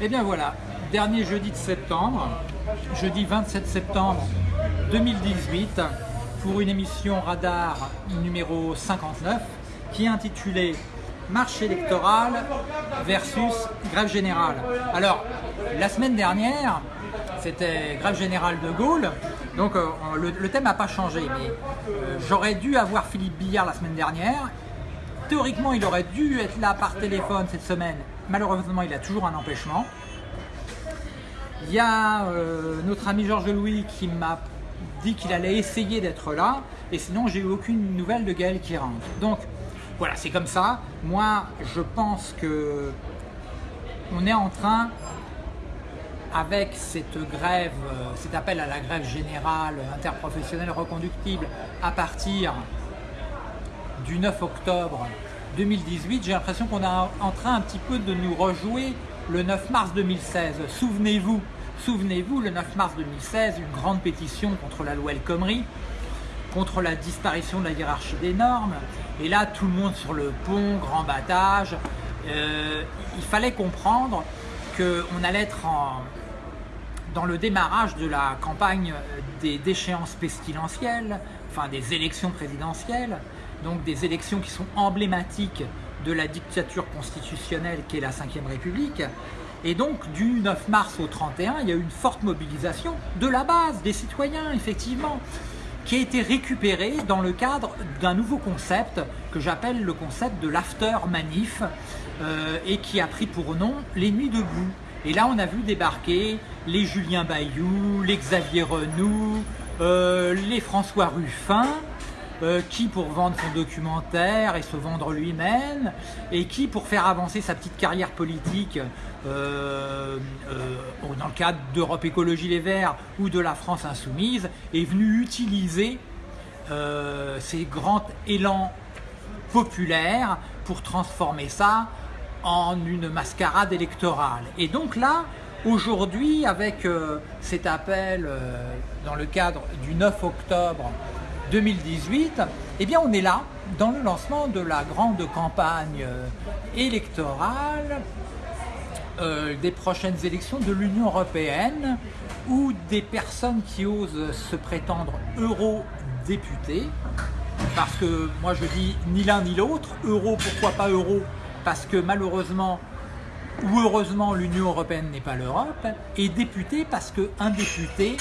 Et bien voilà, dernier jeudi de septembre, jeudi 27 septembre 2018, pour une émission Radar numéro 59 qui est intitulée Marche électorale versus grève générale. Alors, la semaine dernière, c'était grève générale de Gaulle, donc euh, le, thème n'a pas changé, mais euh, j'aurais dû avoir Philippe Billard la semaine dernière. Théoriquement, il aurait dû être là par téléphone cette semaine. Malheureusement, il a toujours un empêchement. Il y a euh, notre ami Georges Louis qui m'a dit qu'il allait essayer d'être là, et sinon j'ai eu aucune nouvelle de Gaël qui rentre. Donc voilà, c'est comme ça. Moi, je pense que on est en train, avec cette grève, euh, cet appel à la grève générale interprofessionnelle reconductible à partir du 9 octobre 2018, j'ai l'impression qu'on est en train un petit peu de nous rejouer le 9 mars 2016. Souvenez-vous, souvenez-vous, le 9 mars 2016, une grande pétition contre la loi El Khomri, contre la disparition de la hiérarchie des normes. Et là, tout le monde sur le pont, grand battage. Euh, il fallait comprendre qu'on allait être dans le démarrage de la campagne des déchéances pestilentielles, enfin des élections présidentielles, donc des élections qui sont emblématiques de la dictature constitutionnelle qu'est la Ve République. Et donc, du 9 mars au 31, il y a eu une forte mobilisation de la base, des citoyens, effectivement, qui a été récupérée dans le cadre d'un nouveau concept que j'appelle le concept de l'after manif euh, et qui a pris pour nom les nuits debout. Et là, on a vu débarquer les Julien Bayou, les Xavier Renou, euh, les François Ruffin, euh, qui pour vendre son documentaire et se vendre lui-même, et qui pour faire avancer sa petite carrière politique euh, euh, dans le cadre d'Europe Écologie Les Verts ou de la France Insoumise, est venu utiliser ces grands élans populaires pour transformer ça en une mascarade électorale. Et donc là, aujourd'hui, avec cet appel dans le cadre du 9 octobre 2018, eh bien on est là dans le lancement de la grande campagne euh, électorale euh, des prochaines élections de l'Union Européenne où des personnes qui osent se prétendre eurodéputés, parce que moi je dis ni l'un ni l'autre, euro pourquoi pas euro, parce que malheureusement ou heureusement l'Union Européenne n'est pas l'Europe, et député parce qu'un député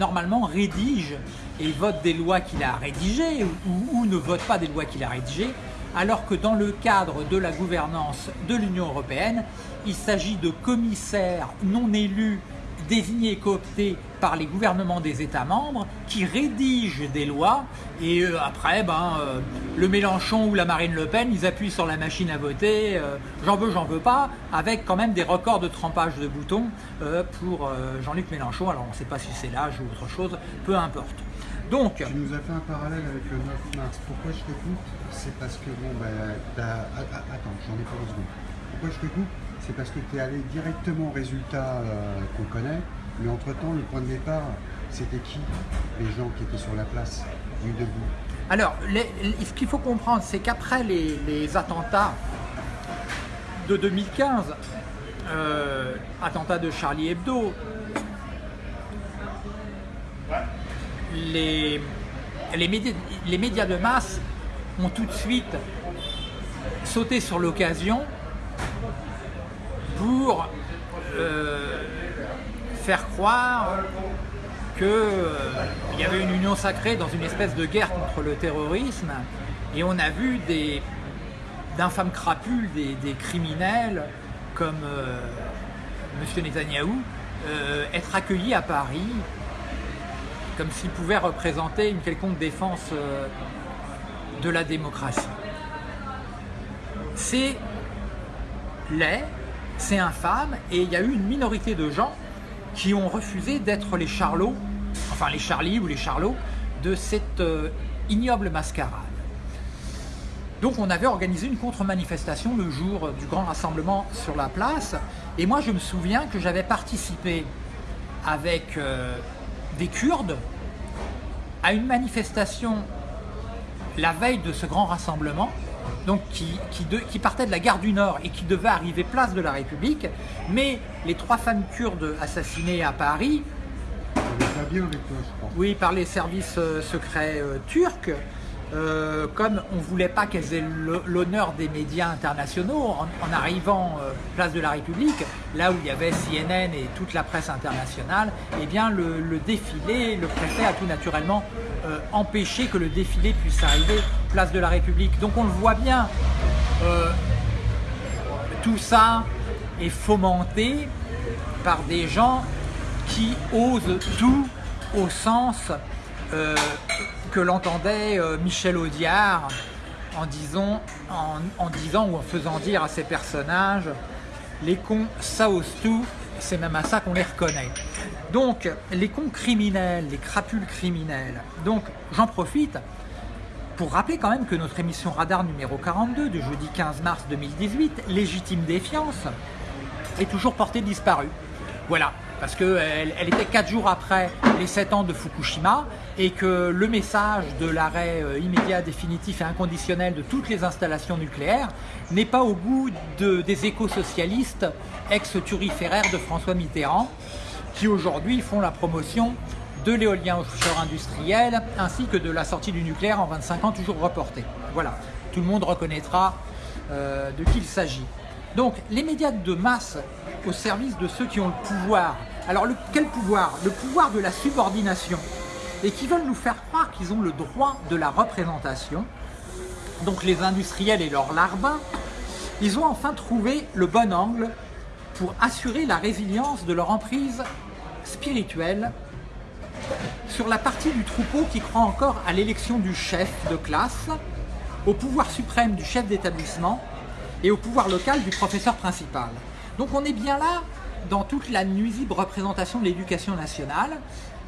normalement rédige et vote des lois qu'il a rédigées ou, ne vote pas des lois qu'il a rédigées, alors que dans le cadre de la gouvernance de l'Union européenne, il s'agit de commissaires non élus désignés et cooptés par les gouvernements des États membres qui rédigent des lois. Et euh, après ben, euh, le Mélenchon ou la Marine Le Pen ils appuient sur la machine à voter euh, j'en veux j'en veux pas avec quand même des records de trempage de boutons pour Jean-Luc Mélenchon. Alors on ne sait pas si c'est l'âge ou autre chose peu importe donc. Tu nous as fait un parallèle avec le 9 mars. Pourquoi je te coupe? C'est parce que bon bah, attends j'en ai pas deux secondes. Pourquoi je te coupe? C'est parce que tu es allé directement au résultat euh, qu'on connaît, mais entre-temps, le point de départ, c'était qui? Les gens qui étaient sur la place, du debout Alors, ce qu'il faut comprendre, c'est qu'après les, attentats de 2015, euh, attentats de Charlie Hebdo, les, médias, les médias de masse ont tout de suite sauté sur l'occasion pour euh, faire croire qu'il euh, y avait une union sacrée dans une espèce de guerre contre le terrorisme et on a vu d'infâmes crapules, des, criminels comme euh, M. Netanyahou être accueillis à Paris comme s'ils pouvaient représenter une quelconque défense de la démocratie. C'est laid, c'est infâme et il y a eu une minorité de gens qui ont refusé d'être les charlots, enfin les charlies ou les charlots de cette euh, ignoble mascarade. Donc on avait organisé une contre-manifestation le jour du grand rassemblement sur la place et moi je me souviens que j'avais participé avec euh, des Kurdes à une manifestation la veille de ce grand rassemblement donc qui, qui, de- qui partait de la gare du Nord et qui devait arriver place de la République, mais les trois femmes kurdes assassinées à Paris, oui, par les services euh, secrets euh, turcs, euh, comme on ne voulait pas qu'elles aient l'honneur des médias internationaux, en, arrivant euh, place de la République, là où il y avait CNN et toute la presse internationale, eh bien le, défilé, le préfet a tout naturellement euh, empêché que le défilé puisse arriver place de la République. Donc on le voit bien, tout ça est fomenté par des gens qui osent tout au sens que l'entendait euh, Michel Audiard en disant, en, disant ou en faisant dire à ses personnages les cons ça ose tout, c'est même à ça qu'on les reconnaît. Donc les cons criminels, les crapules criminels, donc j'en profite pour rappeler quand même que notre émission Radar numéro 42 du jeudi 15 mars 2018, Légitime défiance, est toujours portée disparue. Voilà, parce qu'elle elle était 4 jours après les 7 ans de Fukushima et que le message de l'arrêt euh, immédiat, définitif et inconditionnel de toutes les installations nucléaires n'est pas au goût de- des éco-socialistes ex-turiféraires de François Mitterrand qui aujourd'hui font la promotion de l'éolien offshore industriel ainsi que de la sortie du nucléaire en 25 ans toujours reportée. Voilà, tout le monde reconnaîtra euh, de qui il s'agit. Donc les médias de masse au service de ceux qui ont le pouvoir. Alors quel pouvoir? Le pouvoir de la subordination et qui veulent nous faire croire qu'ils ont le droit de la représentation. Donc les industriels et leurs larbins, ils ont enfin trouvé le bon angle pour assurer la résilience de leur emprise spirituelle sur la partie du troupeau qui croit encore à l'élection du chef de classe, au pouvoir suprême du chef d'établissement et au pouvoir local du professeur principal. Donc on est bien là dans toute la nuisible représentation de l'éducation nationale,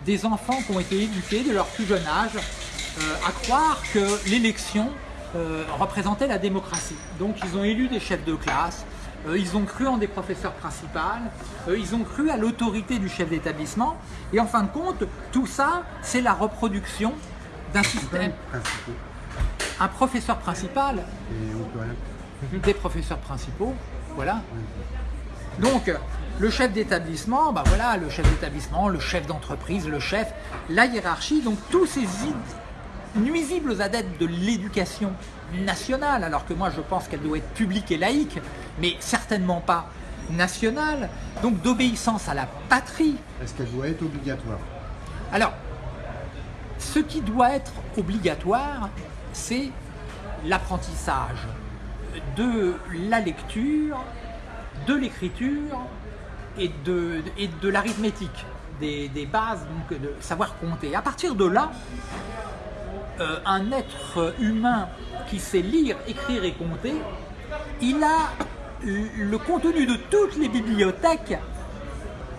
des enfants qui ont été éduqués de leur plus jeune âge euh, à croire que l'élection euh, représentait la démocratie. Donc ils ont élu des chefs de classe, euh, ils ont cru en des professeurs principaux, euh, ils ont cru à l'autorité du chef d'établissement, et en fin de compte, tout ça, c'est la reproduction d'un système. Un professeur principal, des professeurs principaux, voilà. Donc, le chef d'établissement, bah voilà, le chef d'établissement, le chef d'entreprise, le chef, la hiérarchie, donc tous ces nuisibles adeptes de l'éducation nationale, alors que moi je pense qu'elle doit être publique et laïque, mais certainement pas nationale, donc d'obéissance à la patrie, Est-ce qu'elle doit être obligatoire? Alors, ce qui doit être obligatoire, c'est l'apprentissage de la lecture, de l'écriture et de, et de l'arithmétique, des, des bases, donc de savoir compter. À partir de là, euh, un être humain qui sait lire, écrire et compter, il a le contenu de toutes les bibliothèques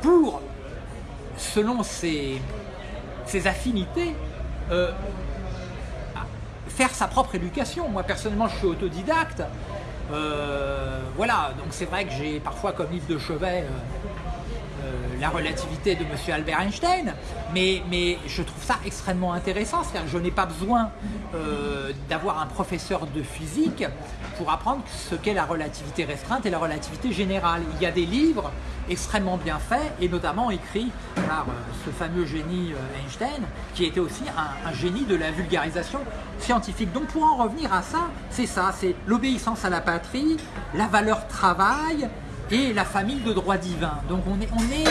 pour, selon ses, ses affinités, euh, faire sa propre éducation. Moi personnellement je suis autodidacte. Euh, voilà, donc c'est vrai que j'ai parfois comme livre de chevet euh, la relativité de M. Albert Einstein, mais, mais je trouve ça extrêmement intéressant. C'est-à-dire je n'ai pas besoin euh, d'avoir un professeur de physique pour apprendre ce qu'est la relativité restreinte et la relativité générale. Il y a des livres extrêmement bien faits et notamment écrits par euh, ce fameux génie euh, Einstein qui était aussi un, un génie de la vulgarisation scientifique. Donc pour en revenir à ça, c'est ça, c'est l'obéissance à la patrie, la valeur travail, et la famille de droit divin. Donc on est, on est,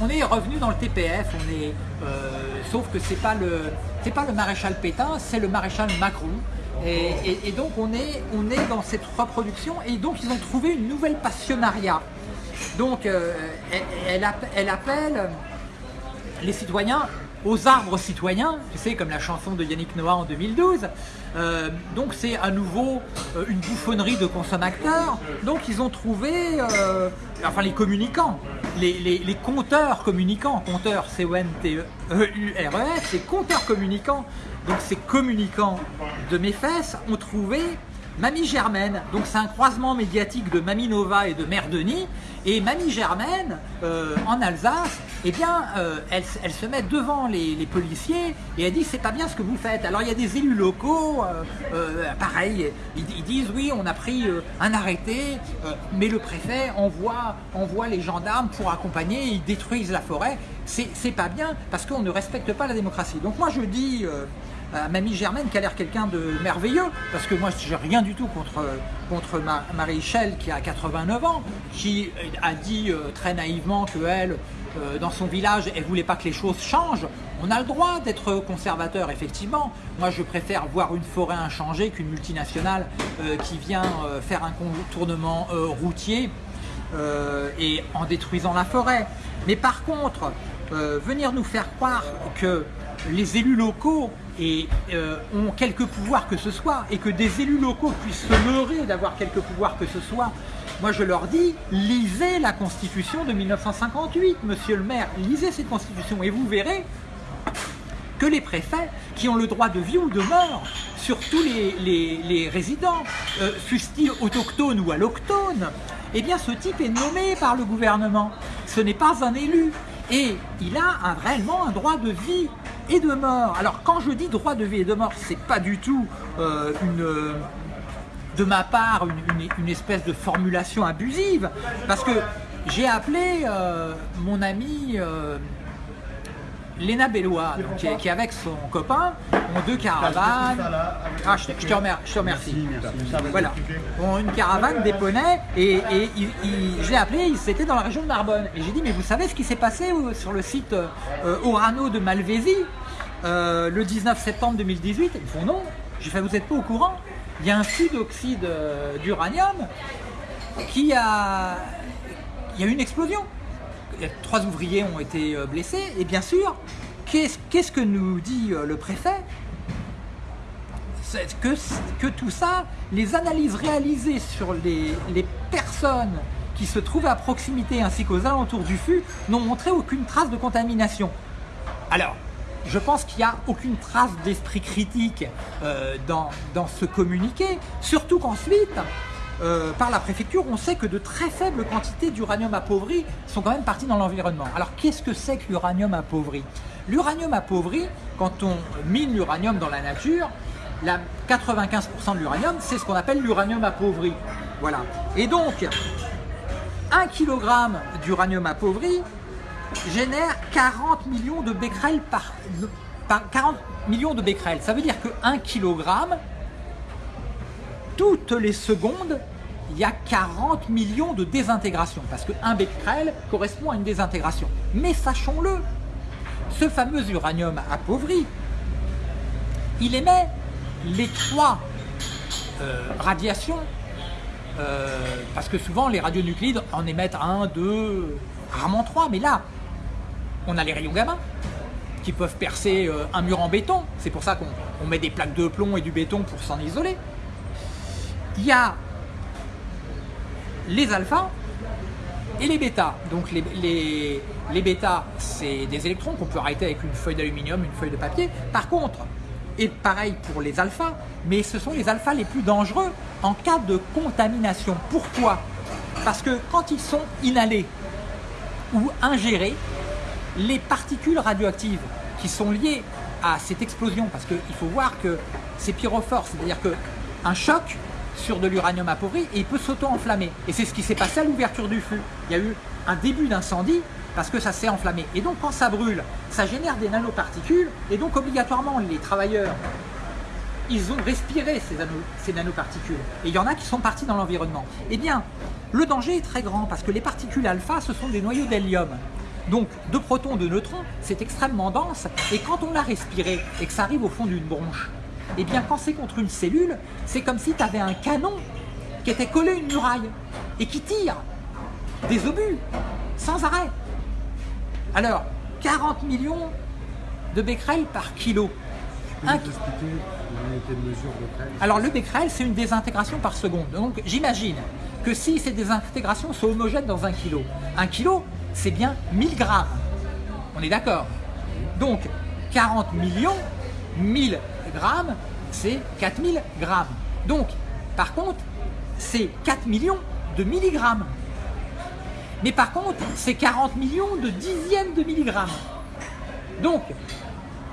on est revenu dans le TPF, on est, euh, sauf que c'est pas le, pas le maréchal Pétain, c'est le maréchal Macron. Et, donc on est, on est dans cette reproduction et donc ils ont trouvé une nouvelle passionnariat. Donc euh, elle, elle appelle les citoyens aux arbres citoyens, tu sais, comme la chanson de Yannick Noah en 2012. Euh, donc c'est à nouveau euh, une bouffonnerie de consommateurs. Donc ils ont trouvé, euh, enfin les communicants, les, les, les compteurs communicants, compteurs C-O-N-T-E-U-R-E-S, c'est compteurs communicants. Donc ces communicants de mes ont trouvé Mamie Germaine, donc c'est un croisement médiatique de Mamie Nova et de Mère Denis. Et Mamie Germaine, euh, en Alsace, eh bien, euh, elle, se met devant les, les, policiers et elle dit c'est pas bien ce que vous faites. Alors il y a des élus locaux, euh, pareil, ils, ils, disent oui, on a pris un arrêté, mais le préfet envoie, envoie les gendarmes pour accompagner, ils détruisent la forêt. C'est pas bien parce qu'on ne respecte pas la démocratie. Donc moi je dis Mamie Germaine qui a l'air quelqu'un de merveilleux, parce que moi j'ai rien du tout contre, contre Marie-Michel qui a 89 ans, qui a dit euh, très naïvement qu'elle, euh, dans son village, elle voulait pas que les choses changent. On a le droit d'être conservateur, effectivement. Moi je préfère voir une forêt inchangée qu'une multinationale euh, qui vient faire un contournement routier et en détruisant la forêt. Mais par contre, venir nous faire croire que les élus locaux et, euh, ont quelques pouvoirs que ce soit, et que des élus locaux puissent se leurrer d'avoir quelques pouvoirs que ce soit, moi je leur dis, lisez la constitution de 1958, monsieur le maire, lisez cette constitution et vous verrez que les préfets, qui ont le droit de vie ou de mort sur tous les, résidents, euh, fussent-ils autochtones ou alloctones, eh bien ce type est nommé par le gouvernement. Ce n'est pas un élu. Et il a réellement un droit de vie et de mort. Alors quand je dis droit de vie et de mort, c'est pas du tout euh, une, de ma part une, espèce de formulation abusive, parce que j'ai appelé euh, mon ami euh, Léna Bellois, qui, est, avec son copain, ont deux caravanes. Ah, je, te remercie. Je te remercie. Voilà. Ont une caravane des poneys et, et je l'ai appelé, c'était dans la région de Narbonne. Et j'ai dit, mais vous savez ce qui s'est passé sur le site euh, Orano de Malvésie euh, le 19 septembre 2018 Ils font non. J'ai fait, vous n'êtes pas au courant? Il y a un puits d'oxyde euh, d'uranium qui a... Il y a eu une explosion trois ouvriers ont été euh, blessés, et bien sûr, qu'est-ce que nous dit euh, le préfet? Que, tout ça, les analyses réalisées sur les, personnes qui se trouvent à proximité ainsi qu'aux alentours du fût n'ont montré aucune trace de contamination. Alors, je pense qu'il n'y a aucune trace d'esprit critique euh, dans, dans ce communiqué, surtout qu'ensuite, euh, par la préfecture, on sait que de très faibles quantités d'uranium appauvri sont quand même parties dans l'environnement. Alors qu'est-ce que c'est que l'uranium appauvri? L'uranium appauvri, quand on mine l'uranium dans la nature, la 95% de l'uranium, c'est ce qu'on appelle l'uranium appauvri. Voilà. Et donc, 1 kg d'uranium appauvri génère 40 millions de becquerels par, par 40 millions de becquerels. Ça veut dire que 1 kg toutes les secondes, il y a 40 millions de désintégrations, parce qu'un becquerel correspond à une désintégration. Mais sachons-le, ce fameux uranium appauvri, il émet les trois euh, radiations, euh, parce que souvent les radionuclides en émettent un, deux, rarement trois, mais là, on a les rayons gamma, qui peuvent percer euh, un mur en béton, c'est pour ça qu'on met des plaques de plomb et du béton pour s'en isoler il y a les alphas et les bêtas. Donc les, les, les bêtas, c'est des électrons qu'on peut arrêter avec une feuille d'aluminium, une feuille de papier. Par contre, et pareil pour les alphas, mais ce sont les alphas les plus dangereux en cas de contamination. Pourquoi? Parce que quand ils sont inhalés ou ingérés, les particules radioactives qui sont liées à cette explosion, parce qu'il faut voir que c'est pyrophore, c'est-à-dire qu'un choc sur de l'uranium appauvri et il peut s'auto-enflammer. Et c'est ce qui s'est passé à l'ouverture du feu. Il y a eu un début d'incendie parce que ça s'est enflammé. Et donc quand ça brûle, ça génère des nanoparticules et donc obligatoirement les travailleurs, ils ont respiré ces, ces nanoparticules. Et il y en a qui sont partis dans l'environnement. Eh bien, le danger est très grand parce que les particules alpha, ce sont des noyaux d'hélium. Donc, de protons, de neutrons, c'est extrêmement dense. Et quand on l'a respiré et que ça arrive au fond d'une bronche, eh bien quand c'est contre une cellule, c'est comme si tu avais un canon qui était collé à une muraille et qui tire des obus sans arrêt. Alors, 40 millions de becquerels par kilo. Alors le becquerel, c'est une désintégration par seconde. Donc j'imagine que si ces désintégrations sont homogènes dans un kilo, un kilo, c'est bien 1000 grammes. On est d'accord? Donc 40 millions, 1000 grammes, c'est 4000 grammes. Donc, Par contre, c'est 4 millions de milligrammes. Mais par contre, c'est 40 millions de dixièmes de milligrammes. Donc,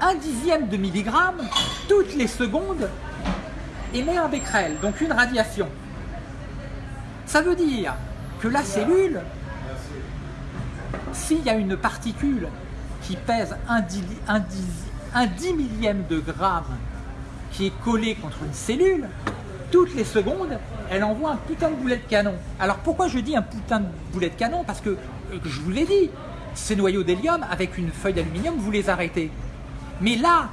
un dixième de milligramme, toutes les secondes, émet un becquerel, donc une radiation. Ça veut dire que la cellule, s'il y a une particule qui pèse un, dix, millième de gramme qui est collée contre une cellule, toutes les secondes, elle envoie un putain de boulet de canon. Alors pourquoi je dis un putain de boulet de canon? Parce que, euh, je vous l'ai dit, ces noyaux d'hélium, avec une feuille d'aluminium, vous les arrêtez. Mais là,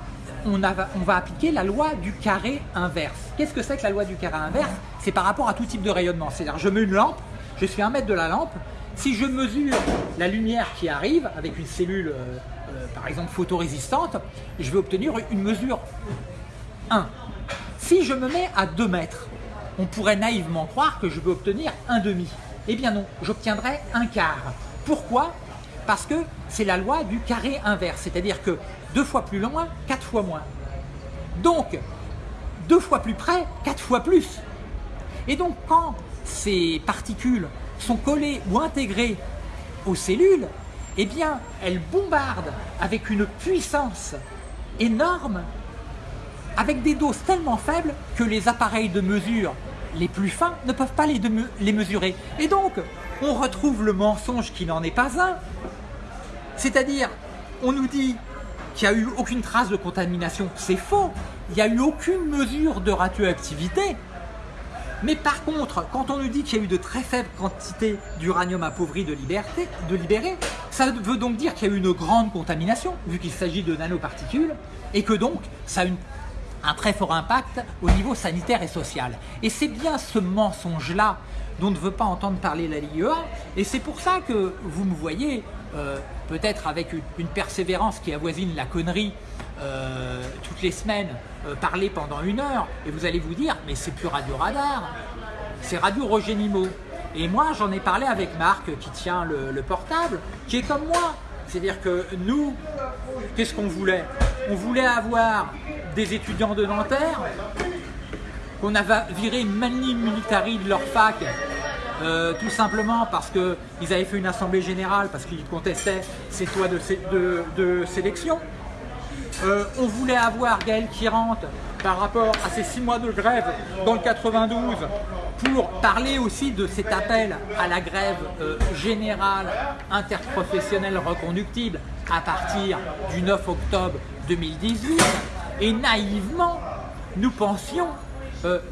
on, va appliquer la loi du carré inverse. Qu'est-ce que c'est que la loi du carré inverse? C'est par rapport à tout type de rayonnement. C'est-à-dire, je mets une lampe, je suis un mètre de la lampe, si je mesure la lumière qui arrive avec une cellule, euh, par exemple, photorésistante, je vais obtenir une mesure 1. Si je me mets à 2 mètres, on pourrait naïvement croire que je vais obtenir un demi. Eh bien non, j'obtiendrai un quart. Pourquoi? Parce que c'est la loi du carré inverse, c'est-à-dire que deux fois plus loin, quatre fois moins. Donc, deux fois plus près, quatre fois plus. Et donc, quand ces particules sont collées ou intégrées aux cellules, eh bien, elles bombardent avec une puissance énorme, avec des doses tellement faibles que les appareils de mesure les plus fins ne peuvent pas les, mesurer. Et donc, on retrouve le mensonge qui n'en est pas un. C'est-à-dire, on nous dit qu'il n'y a eu aucune trace de contamination. C'est faux. Il n'y a eu aucune mesure de radioactivité. Mais par contre, quand on nous dit qu'il y a eu de très faibles quantités d'uranium appauvri de, liberté, de ça veut donc dire qu'il y a eu une grande contamination, vu qu'il s'agit de nanoparticules, et que donc ça a un très fort impact au niveau sanitaire et social. Et c'est bien ce mensonge-là dont ne veut pas entendre parler la LIEA, et c'est pour ça que vous me voyez euh, peut-être avec une, persévérance qui avoisine la connerie euh, toutes les semaines, euh, parler pendant une heure, et vous allez vous dire, mais c'est plus Radio Radar, c'est Radio Roger Nimo. Et moi, j'en ai parlé avec Marc, qui tient le, portable, qui est comme moi. C'est-à-dire que nous, qu'est-ce qu'on voulait? On voulait avoir des étudiants de Nanterre, qu'on avait viré mani militari de leur fac euh, tout simplement parce qu'ils avaient fait une assemblée générale, parce qu'ils contestaient ces toits de, sélection. Euh, on voulait avoir Gaël qui rentre par rapport à ces six mois de grève dans le 92 pour parler aussi de cet appel à la grève euh, générale interprofessionnelle reconductible à partir du 9 octobre 2018 et naïvement nous pensions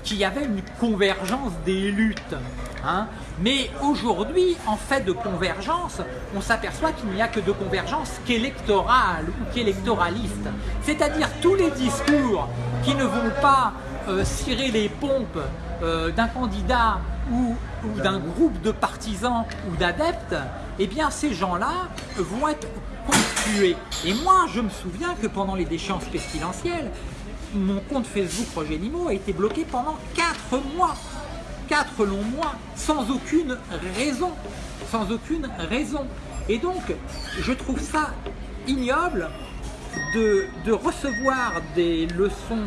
qu'il y avait une convergence des luttes Hein. Mais aujourd'hui, en fait de convergence, on s'aperçoit qu'il n'y a que de convergence qu'électorale ou qu'électoraliste. C'est-à-dire tous les discours qui ne vont pas euh, cirer les pompes euh, d'un candidat ou, d'un groupe de partisans ou d'adeptes, eh bien ces gens-là vont être conspués. Et moi, je me souviens que pendant les déchéances pestilentielles, mon compte Facebook Roger Limo a été bloqué pendant 4 mois. 4 longs mois sans aucune raison. Sans aucune raison. Et donc, je trouve ça ignoble de, recevoir des leçons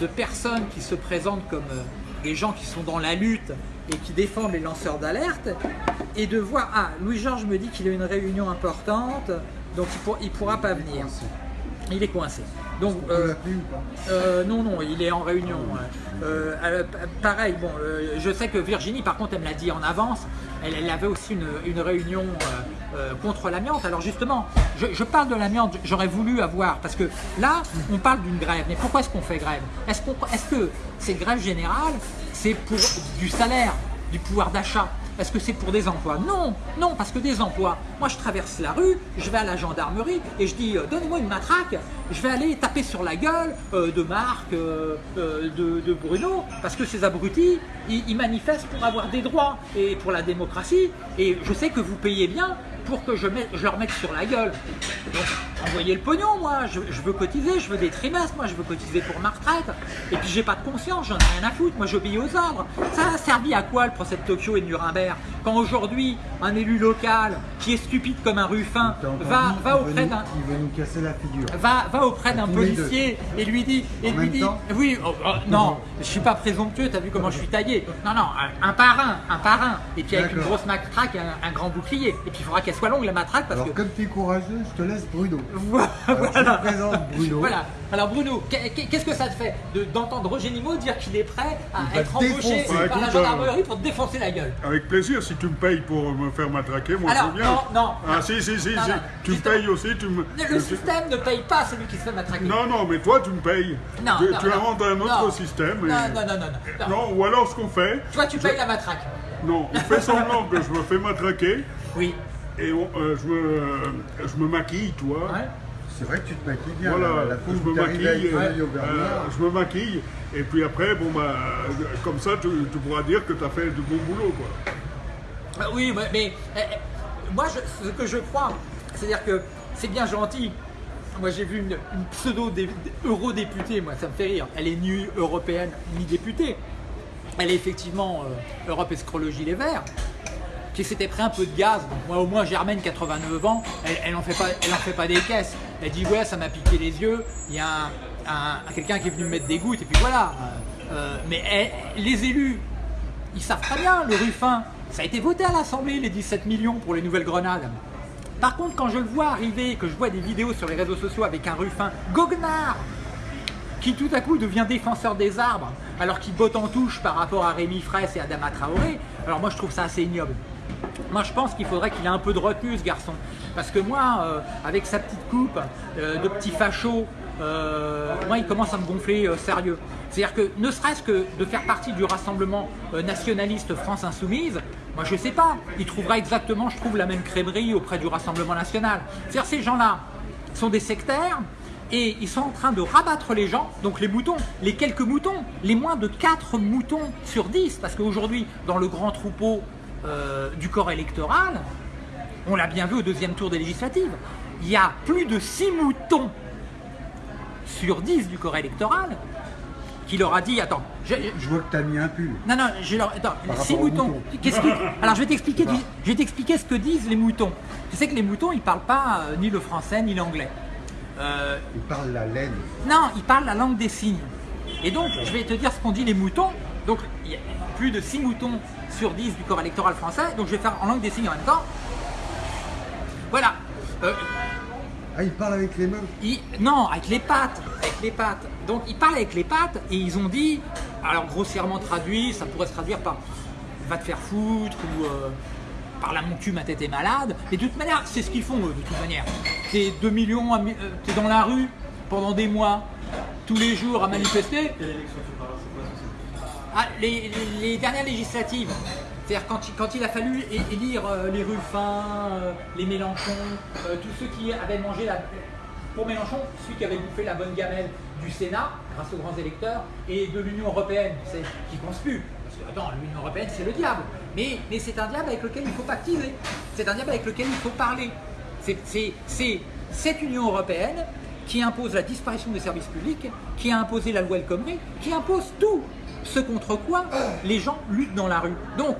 de personnes qui se présentent comme euh, des gens qui sont dans la lutte et qui défendent les lanceurs d'alerte et de voir, ah, Louis-Georges me dit qu'il a une réunion importante, donc il ne pourra pas venir. Il est coincé. Donc, euh, euh, non, non, il est en réunion. Euh, pareil, bon, je sais que Virginie, par contre, elle me l'a dit en avance, elle, avait aussi une, réunion contre l'amiante. Alors justement, je, parle de l'amiante, j'aurais voulu avoir, parce que là, on parle d'une grève, mais pourquoi est-ce qu'on fait grève? Est-ce est que cette grève générale, c'est pour du salaire, du pouvoir d'achat? Est-ce que c'est pour des emplois. Non, non, parce que des emplois, moi je traverse la rue, je vais à la gendarmerie et je dis euh, donnez-moi une matraque, je vais aller taper sur la gueule euh, de Marc, euh, de, Bruno, parce que ces abrutis, ils, manifestent pour avoir des droits et pour la démocratie, et je sais que vous payez bien pour que je, je leur mette sur la gueule. Donc, envoyez le pognon, moi, je, veux cotiser, je veux des trimestres, moi, je veux cotiser pour ma retraite. Et puis, j'ai pas de conscience, j'en ai rien à foutre, moi, j'obéis aux ordres. Ça a servi à quoi le procès de Tokyo et de Nuremberg Quand aujourd'hui, un élu local qui est stupide comme un ruffin va, va auprès d'un. Il veut nous casser la figure. Va, va auprès d'un policier et lui dit, et En lui dit, oui, oh, oh, non, je suis pas présomptueux, t'as vu comment je suis taillé. Non, non, un, un par un, un par un. Et puis avec une grosse matraque, et un, un grand bouclier. Et puis il faudra qu'elle soit longue la matraque parce Alors que. comme tu es courageux, je te laisse Bruno. Voilà. Alors, je te présente Bruno. Voilà. Alors Bruno, qu'est- qu'est-ce que ça te fait de- d'entendre Roger Nimot dire qu'il est prêt à Il va être embauché défoncer. par la écoute, gendarmerie pour te défoncer la gueule? Avec plaisir, si tu me payes pour me faire matraquer, moi Alors, je viens. non, non, Ah non. si, si, si, Non, si. non, tu me payes aussi, tu me... Le système ne paye pas celui qui se fait matraquer. Non, non, mais toi tu me payes. Non, tu non, tu non. inventes un autre Non. système. Non, et- non, non, non, non. non. Non, ou alors ce qu'on fait, Toi, tu payes la matraque. non, on fait semblant que je me fais matraquer Oui. et on- euh, je, me, je me maquille, toi. Ouais. C'est vrai que tu te maquilles bien. Voilà, la, la je me maquille, au euh, je me maquille, et puis après, bon bah, euh, comme ça, tu, tu pourras dire que tu as fait du bon boulot, quoi. Ah Oui, mais, mais, moi, je- ce que je crois, c'est-à-dire que c'est bien gentil. Moi, j'ai vu une, une pseudo-eurodéputée, moi, ça me fait rire. Elle est ni européenne ni députée. Elle est effectivement euh, Europe Escrologie Les Verts, qui s'était pris un peu de gaz. Bon, moi, au moins, Germaine, 89 ans, elle, elle en fait pas, fait pas des caisses. Elle dit ouais, ça m'a piqué les yeux. Il y a un, un- quelqu'un qui est venu me mettre des gouttes et puis voilà. Euh, euh, mais les élus, ils savent très bien, le Ruffin, ça a été voté à l'Assemblée, les 17 millions pour les nouvelles grenades. Par contre, quand je le vois arriver, que je vois des vidéos sur les réseaux sociaux avec un Ruffin goguenard, qui tout à coup devient défenseur des arbres, alors qu'il botte en touche par rapport à Rémi Fraisse et Adama Traoré, alors moi je trouve ça assez ignoble. Moi je pense qu'il faudrait qu'il ait un peu de retenue ce garçon. Parce que moi, euh, avec sa petite coupe euh, de petit facho, euh, moi il commence à me gonfler euh, sérieux. C'est-à-dire que ne serait-ce que de faire partie du rassemblement euh, nationaliste France Insoumise, moi je sais pas, il trouvera exactement, je trouve, la même crèmerie auprès du Rassemblement National. C'est-à-dire ces gens-là sont des sectaires, et ils sont en train de rabattre les gens, donc les moutons, les quelques moutons, les moins de 4 moutons sur 10, parce qu'aujourd'hui, dans le grand troupeau du corps électoral, on l'a bien vu au deuxième tour des législatives, il y a plus de 6 moutons sur 10 du corps électoral qui leur a dit, attends, je- je- vois que tu as mis un pull. non, non, je leur... Attends, aux moutons. moutons. Qu'est-ce que- Alors je vais t'expliquer, du- je vais t'expliquer ce que disent les moutons. Tu sais que les moutons, ils parlent pas euh, ni le français ni l'anglais. Euh, Il parle la laine. non, ils parlent la langue des signes. Et donc, je vais te dire ce qu'ont dit les moutons. Donc, il y a plus de 6 moutons sur 10 du corps électoral français. Donc, je vais faire en langue des signes en même temps. Voilà. Euh, Ah, il parle avec les mains. non, avec les pattes. Avec les pattes. Donc, ils parlent avec les pattes et ils ont dit, alors grossièrement traduit, ça pourrait se traduire par va te faire foutre ou euh, par là mon cul, ma tête est malade. Mais de toute manière, c'est ce qu'ils font eux, de toute manière. T'es 2 millions, à euh, t'es dans la rue pendant des mois, tous les jours à manifester. Ah, les, les- les dernières législatives, c'est-à-dire quand, il- a fallu élire euh, les Ruffins, euh, les Mélenchon, euh, tous ceux qui avaient mangé la... Pour Mélenchon, celui qui avait bouffé la bonne gamelle du Sénat, grâce aux grands électeurs, et de l'Union Européenne, qui plus. Parce que, attends, l'Union Européenne, c'est le diable. Mais, c'est un diable avec lequel il faut pactiser. C'est un diable avec lequel il faut parler. C'est cette Union Européenne qui impose la disparition des services publics, qui a imposé la loi El Khomri, qui impose tout ce contre quoi les gens luttent dans la rue. Donc,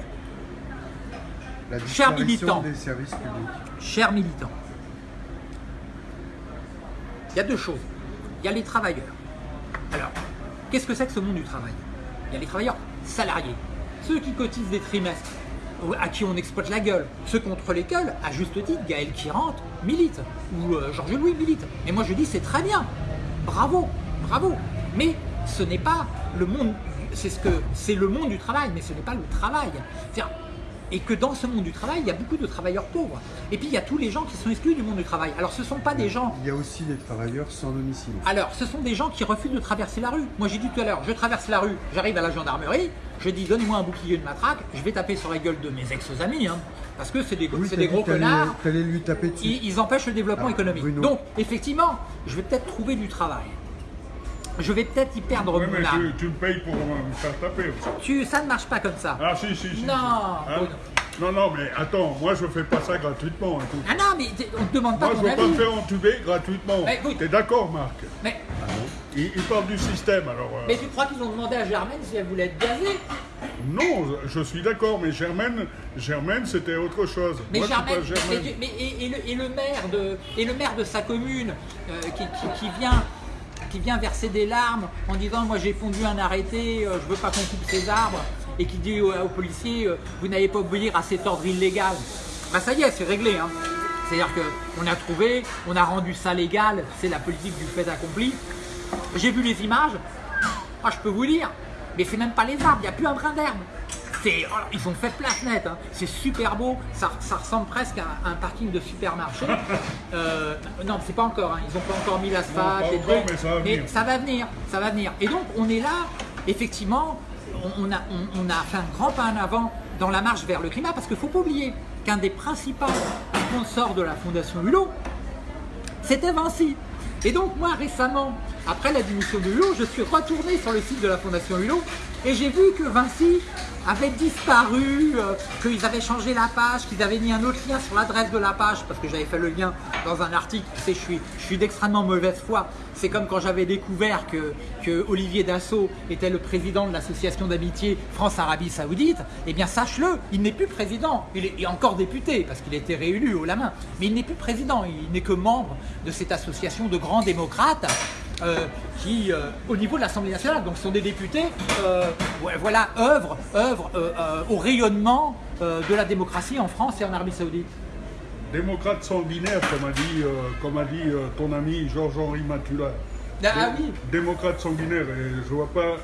La Cher disparition militant. des services publics. chers militants, il y a deux choses. Il y a les travailleurs. Alors, qu'est-ce que c'est que ce monde du travail? Il y a les travailleurs salariés, ceux qui cotisent des trimestres, à qui on exploite la gueule, ceux contre lesquels, à juste titre, Gaël Kirante milite, ou euh, Georges Louis milite. Et moi je dis c'est très bien, bravo, bravo. Mais ce n'est pas le monde, c'est ce que c'est le monde du travail, mais ce n'est pas le travail. Et que dans ce monde du travail, il y a beaucoup de travailleurs pauvres. Et puis il y a tous les gens qui sont exclus du monde du travail. Alors ce ne sont pas des gens Il y a aussi des travailleurs sans domicile. alors, ce sont des gens qui refusent de traverser la rue. Moi, j'ai dit tout à l'heure, je traverse la rue, j'arrive à la gendarmerie, je dis donne-moi un bouclier, une matraque, je vais taper sur la gueule de mes ex-amis, hein, parce que c'est des, Oui, gros connards. T'allais lui taper dessus. Ils, ils empêchent le développement Ah, économique. Bruno. Donc, effectivement, je vais peut-être trouver du travail. Je vais peut-être y perdre Oui, mon mais âme. tu, tu me payes pour me faire taper aussi. Tu, ça ne marche pas comme ça. Ah si, si, si. si. Non, Hein? Bruno. Non, non, mais attends, moi je fais pas ça gratuitement. écoute. Ah non, mais on ne te demande pas Moi je ton veux pas me faire entuber gratuitement. T'es d'accord, Marc? Mais, il, il parle du système, alors... euh, mais tu crois qu'ils ont demandé à Germaine si elle voulait être gazée Non, je suis d'accord, mais Germaine, Germaine c'était autre chose. Mais Moi, je Germaine, mais- mais- et, et le, et le maire de, et le maire de sa commune euh, qui, qui- qui vient, qui vient verser des larmes en disant moi j'ai pondu un arrêté, euh, je veux pas qu'on coupe ces arbres, et qui dit aux, aux policiers euh, vous n'allez pas obéir à cet ordre illégal. Bah ça y est, c'est réglé. Hein. C'est-à-dire qu'on a trouvé, on a rendu ça légal, c'est la politique du fait accompli. J'ai vu les images, ah, je peux vous dire, mais c'est même pas les arbres, il n'y a plus un brin d'herbe. Oh, ils ont fait place nette, hein. c'est super beau, ça, ça ressemble presque à un parking de supermarché. Euh, non, c'est pas encore, hein. ils n'ont pas encore mis l'asphalte, les trucs, mais ça va venir. ça va venir, ça va venir. Et donc on est là, effectivement, on, on a, on- on a fait un grand pas en avant dans la marche vers le climat, parce qu'il ne faut pas oublier qu'un des principaux sponsors de la Fondation Hulot, c'était Vinci. Et donc moi récemment, après la démission de Hulot, je suis retourné sur le site de la Fondation Hulot et j'ai vu que Vinci avait disparu, euh, qu'ils avaient changé la page, qu'ils avaient mis un autre lien sur l'adresse de la page parce que j'avais fait le lien dans un article. Tu sais, je suis, je suis d'extrêmement mauvaise foi. C'est comme quand j'avais découvert que, que Olivier Dassault était le président de l'association d'amitié France-Arabie Saoudite. Eh bien, sache-le, il n'est plus président. Il est, il est encore député parce qu'il été réélu haut la main. Mais il n'est plus président. Il n'est que membre de cette association de grands démocrates euh, qui, euh, au niveau de l'Assemblée nationale, donc sont des députés, euh, ouais, voilà, œuvrent, œuvrent au rayonnement de la démocratie en France et en Arabie Saoudite. Démocrate sanguinaire, comme a dit, comme a dit ton ami Georges-Henri Matula. Ah, ah oui, Démocrate sanguinaire, et je vois pas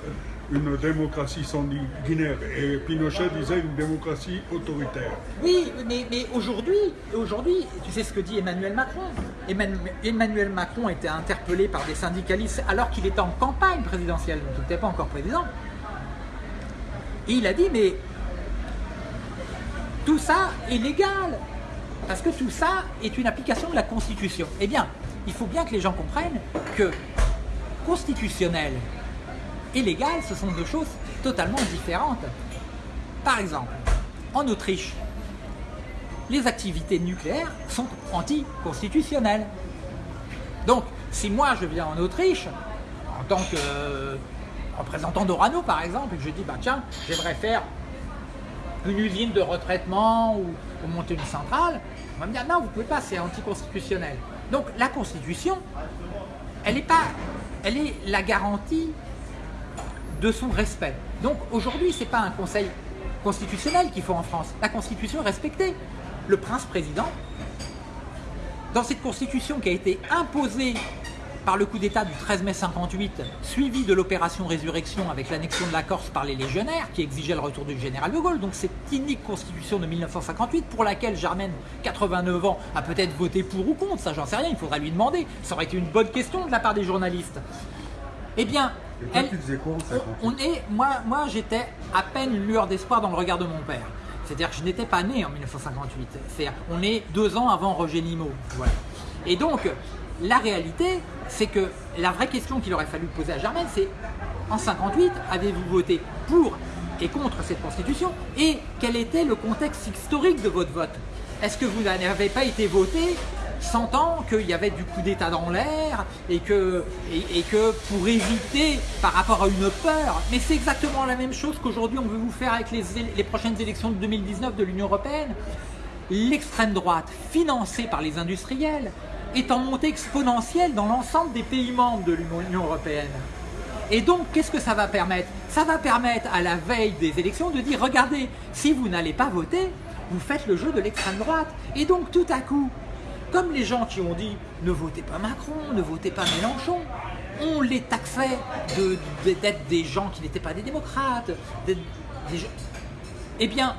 une démocratie sanguinaire. Et Pinochet disait une démocratie autoritaire. oui, mais, mais aujourd'hui, aujourd'hui, tu sais ce que dit Emmanuel Macron Emmanuel, Emmanuel Macron était interpellé par des syndicalistes alors qu'il était en campagne présidentielle, donc il n'était pas encore président. Et il a dit, mais tout ça est légal, parce que tout ça est une application de la Constitution. Eh bien, il faut bien que les gens comprennent que constitutionnel et légal, ce sont deux choses totalement différentes. Par exemple, en Autriche, les activités nucléaires sont anticonstitutionnelles. Donc, si moi je viens en Autriche, en tant que euh, représentant d'Orano par exemple, et que je dis, bah tiens, j'aimerais faire une usine de retraitement ou, monter une centrale, on va me dire, non, vous pouvez pas, c'est anticonstitutionnel. Donc, la Constitution, elle est pas, elle est la garantie de son respect. Donc aujourd'hui, ce n'est pas un conseil constitutionnel qu'il faut en France. La Constitution est respectée. Le prince-président, dans cette Constitution qui a été imposée par le coup d'État du 13 mai 58, suivi de l'opération Résurrection avec l'annexion de la Corse par les légionnaires qui exigeait le retour du général de Gaulle, donc cette unique Constitution de 1958 pour laquelle Germaine, 89 ans, a peut-être voté pour ou contre, ça j'en sais rien, il faudra lui demander. Ça aurait été une bonne question de la part des journalistes. Eh bien, Et toi, elle- tu faisais quoi en 58 on, on est, moi, moi j'étais à peine une lueur d'espoir dans le regard de mon père. C'est-à-dire que je n'étais pas né en 1958. C'est-à-dire on est deux ans avant Roger Nimot. Voilà. Et donc, la réalité, c'est que la vraie question qu'il aurait fallu poser à Germaine, c'est en 58, avez-vous voté pour et contre cette constitution? Et quel était le contexte historique de votre vote? Est-ce que vous n'avez pas été voté sentant qu'il y avait du coup d'État dans l'air et que, pour éviter par rapport à une peur, mais c'est exactement la même chose qu'aujourd'hui on veut vous faire avec les, les prochaines élections de 2019 de l'Union Européenne. L'extrême droite, financée par les industriels, est en montée exponentielle dans l'ensemble des pays membres de l'Union Européenne. Et donc, qu'est-ce que ça va permettre? Ça va permettre à la veille des élections de dire, regardez, si vous n'allez pas voter, vous faites le jeu de l'extrême droite. Et donc, tout à coup, comme les gens qui ont dit, ne votez pas Macron, ne votez pas Mélenchon, on les taxait de- de- d'être des gens qui n'étaient pas des démocrates. d'être des gens- Eh bien,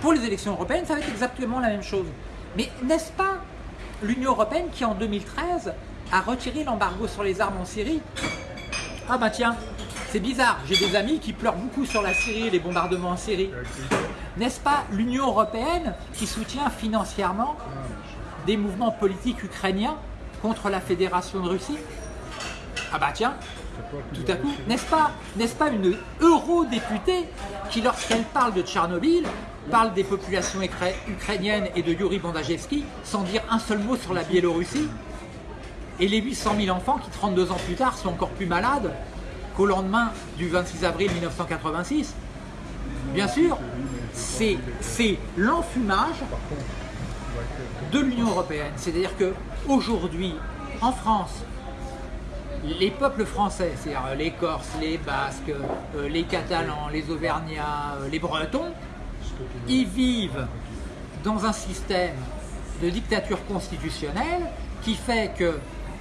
pour les élections européennes, ça va être exactement la même chose. Mais n'est-ce pas l'Union européenne qui, en 2013, a retiré l'embargo sur les armes en Syrie? Ah bah tiens, c'est bizarre, j'ai des amis qui pleurent beaucoup sur la Syrie et les bombardements en Syrie. N'est-ce pas l'Union européenne qui soutient financièrement des mouvements politiques ukrainiens contre la Fédération de Russie Ah bah tiens, tout à coup, n'est-ce pas, pas une eurodéputée qui, lorsqu'elle parle de Tchernobyl, parle des populations ukra- ukrainiennes et de Yuri Bandajevski sans dire un seul mot sur la Biélorussie Et les 800 000 enfants qui, 32 ans plus tard, sont encore plus malades qu'au lendemain du 26 avril 1986 bien sûr, c'est l'enfumage de l'Union Européenne. C'est-à-dire qu'aujourd'hui, en France, les peuples français, c'est-à-dire les Corses, les Basques, euh, les Catalans, les Auvergnats, euh, les Bretons, ils vivent dans un système de dictature constitutionnelle qui fait que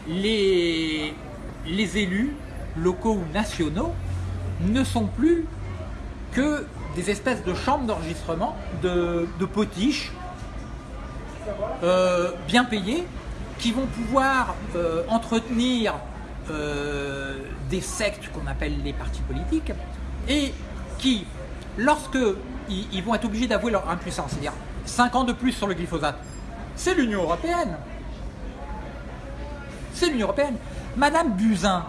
les, élus, locaux ou nationaux, ne sont plus que des espèces de chambres d'enregistrement, de, de potiches, euh, bien payées, qui vont pouvoir euh, entretenir euh, des sectes qu'on appelle les partis politiques, et qui, lorsque ils, vont être obligés d'avouer leur impuissance, c'est-à-dire 5 ans de plus sur le glyphosate, c'est l'Union Européenne. C'est l'Union Européenne. Madame Buzyn,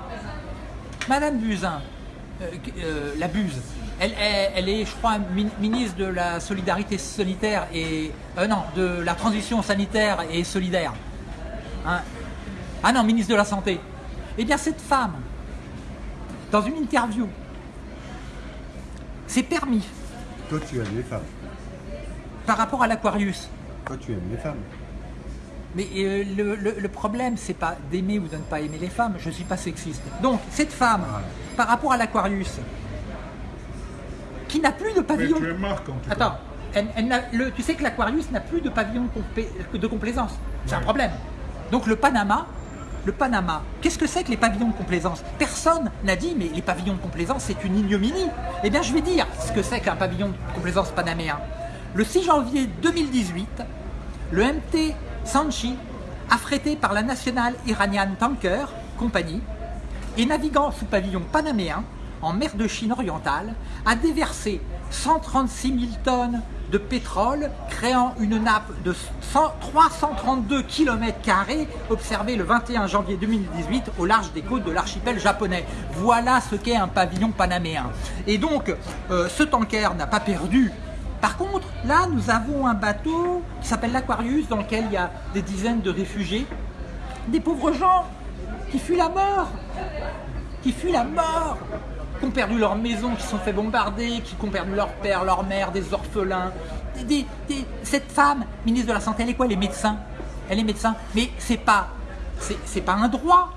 Madame Buzyn, la Buse, elle, elle- elle est, je crois, min- ministre de la solidarité sanitaire et... euh, non, de la transition sanitaire et solidaire. Hein. Ah non, ministre de la Santé. Eh bien, cette femme, dans une interview, c'est permis Toi, tu aimes les femmes. par rapport à l'Aquarius. Toi, tu aimes les femmes. Mais euh, le, le- le problème, c'est pas d'aimer ou de ne pas aimer les femmes. Je suis pas sexiste. Donc, cette femme, Voilà. par rapport à l'Aquarius, qui n'a plus de Mais pavillon. tu es marque en tout cas. Attends, elle- elle n'a- le- tu sais que l'Aquarius n'a plus de pavillon de complaisance. C'est un problème. Donc le Panama, le Panama, qu'est-ce que c'est que les pavillons de complaisance? Personne n'a dit, mais les pavillons de complaisance, c'est une ignominie. Eh bien, je vais dire ce que c'est qu'un pavillon de complaisance panaméen. Le 6 janvier 2018, le MT Sanchi, affrété par la National Iranian Tanker Company, et naviguant sous pavillon panaméen en mer de Chine orientale, a déversé 136 000 tonnes de pétrole, créant une nappe de 100 332 km observée le 21 janvier 2018 au large des côtes de l'archipel japonais. Voilà ce qu'est un pavillon panaméen. Et donc, euh, ce tanker n'a pas perdu par contre, là, nous avons un bateau qui s'appelle l'Aquarius, dans lequel il y a des dizaines de réfugiés, des pauvres gens qui fuient la mort, qui fuient la mort, qui ont perdu leur maison, qui sont fait bombarder, qui ont perdu leur père, leur mère, des orphelins. Cette femme, ministre de la Santé, elle est quoi Elle est médecin. Elle est médecin. Mais c'est pas, c'est pas un droit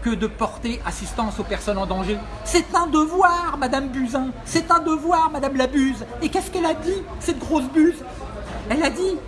que de porter assistance aux personnes en danger. C'est un devoir, Madame Buzyn. C'est un devoir, Madame la Buse. Et qu'est-ce qu'elle a dit, cette grosse buse? Elle a dit,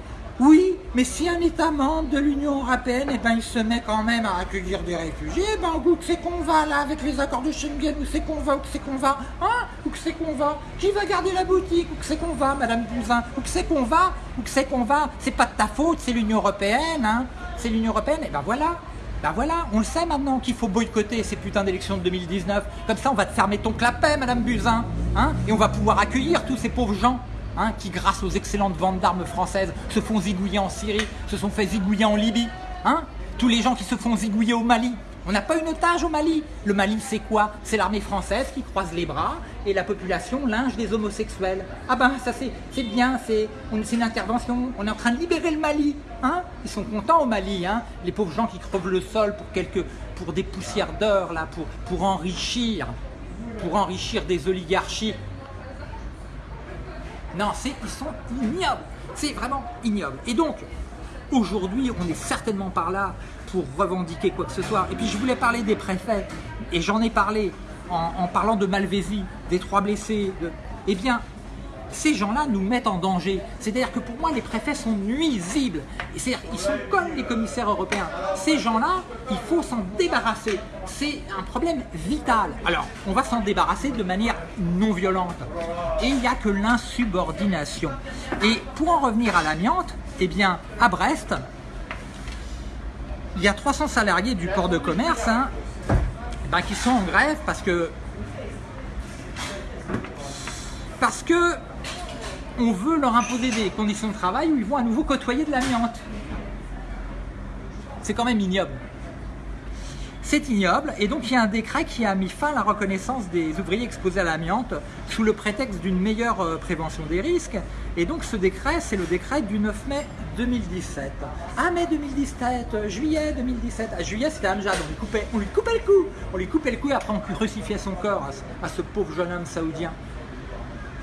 oui, mais si un État membre de l'Union Européenne, eh ben, il se met quand même à accueillir des réfugiés, eh ben, où que c'est qu'on va, là, avec les accords de Schengen, où c'est qu'on va, où c'est qu'on va, hein Où que c'est qu'on va Qui va garder la boutique Où que c'est qu'on va, Madame Buzyn Où que c'est qu'on va Où que c'est qu'on va C'est pas de ta faute, c'est l'Union Européenne, hein C'est l'Union Européenne, et ben voilà ben voilà, on le sait maintenant qu'il faut boycotter ces putains d'élections de 2019. Comme ça, on va te fermer ton clapet, Madame Buzyn. Hein et on va pouvoir accueillir tous ces pauvres gens hein, qui, grâce aux excellentes ventes d'armes françaises, se font zigouiller en Syrie, se sont fait zigouiller en Libye. Hein Tous les gens qui se font zigouiller au Mali. On n'a pas une otage au Mali. Le Mali, c'est quoi? C'est l'armée française qui croise les bras et la population linge des homosexuels. Ah ben, ça c'est bien, c'est une intervention. On est en train de libérer le Mali. Hein Ils sont contents au Mali. Hein les pauvres gens qui crevent le sol pour, des poussières d'heures, là, enrichir, pour enrichir des oligarchies. Non, c'est, ils sont ignobles. C'est vraiment ignoble. Et donc, aujourd'hui, on est certainement par là pour revendiquer quoi que ce soit. Et puis, je voulais parler des préfets, et j'en ai parlé en, parlant de Malvésie, des trois blessés. Eh bien, ces gens-là nous mettent en danger. C'est-à-dire que pour moi, les préfets sont nuisibles. C'est-à-dire qu'ils sont comme les commissaires européens. Ces gens-là, il faut s'en débarrasser. C'est un problème vital. Alors, on va s'en débarrasser de manière non violente. Et il n'y a que l'insubordination. Et pour en revenir à l'amiante, eh bien, à Brest, il y a 300 salariés du port de commerce hein, ben, qui sont en grève parce que parce que on veut leur imposer des conditions de travail où ils vont à nouveau côtoyer de l'amiante. C'est quand même ignoble. C'est ignoble et donc il y a un décret qui a mis fin à la reconnaissance des ouvriers exposés à l'amiante sous le prétexte d'une meilleure euh, prévention des risques. Et donc ce décret, c'est le décret du 9 mai 2017. Ah mai 2017, euh, juillet 2017. À juillet c'était Amjad, on lui, coupait, on lui coupait le cou. On lui coupait le cou et après on crucifiait son corps à à ce pauvre jeune homme saoudien.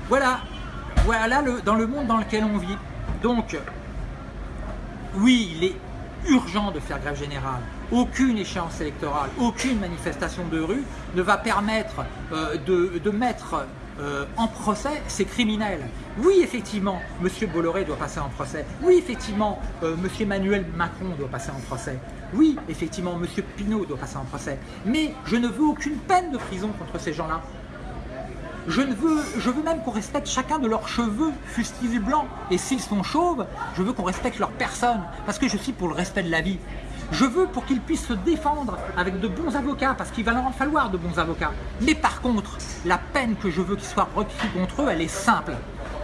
Voilà, Voilà le, dans le monde dans lequel on vit. Donc, oui, il est urgent de faire grève générale. Aucune échéance électorale, aucune manifestation de rue ne va permettre euh, de, mettre euh, en procès ces criminels. Oui, effectivement, M. Bolloré doit passer en procès. Oui, effectivement, euh, M. Emmanuel Macron doit passer en procès. Oui, effectivement, M. Pinault doit passer en procès. Mais je ne veux aucune peine de prison contre ces gens-là. Je, veux, même qu'on respecte chacun de leurs cheveux, fussent-ils blancs. Et s'ils sont chauves, je veux qu'on respecte leur personne, parce que je suis pour le respect de la vie. Je veux pour qu'ils puissent se défendre avec de bons avocats, parce qu'il va leur en falloir de bons avocats. Mais par contre, la peine que je veux qu'il soit requis contre eux, elle est simple.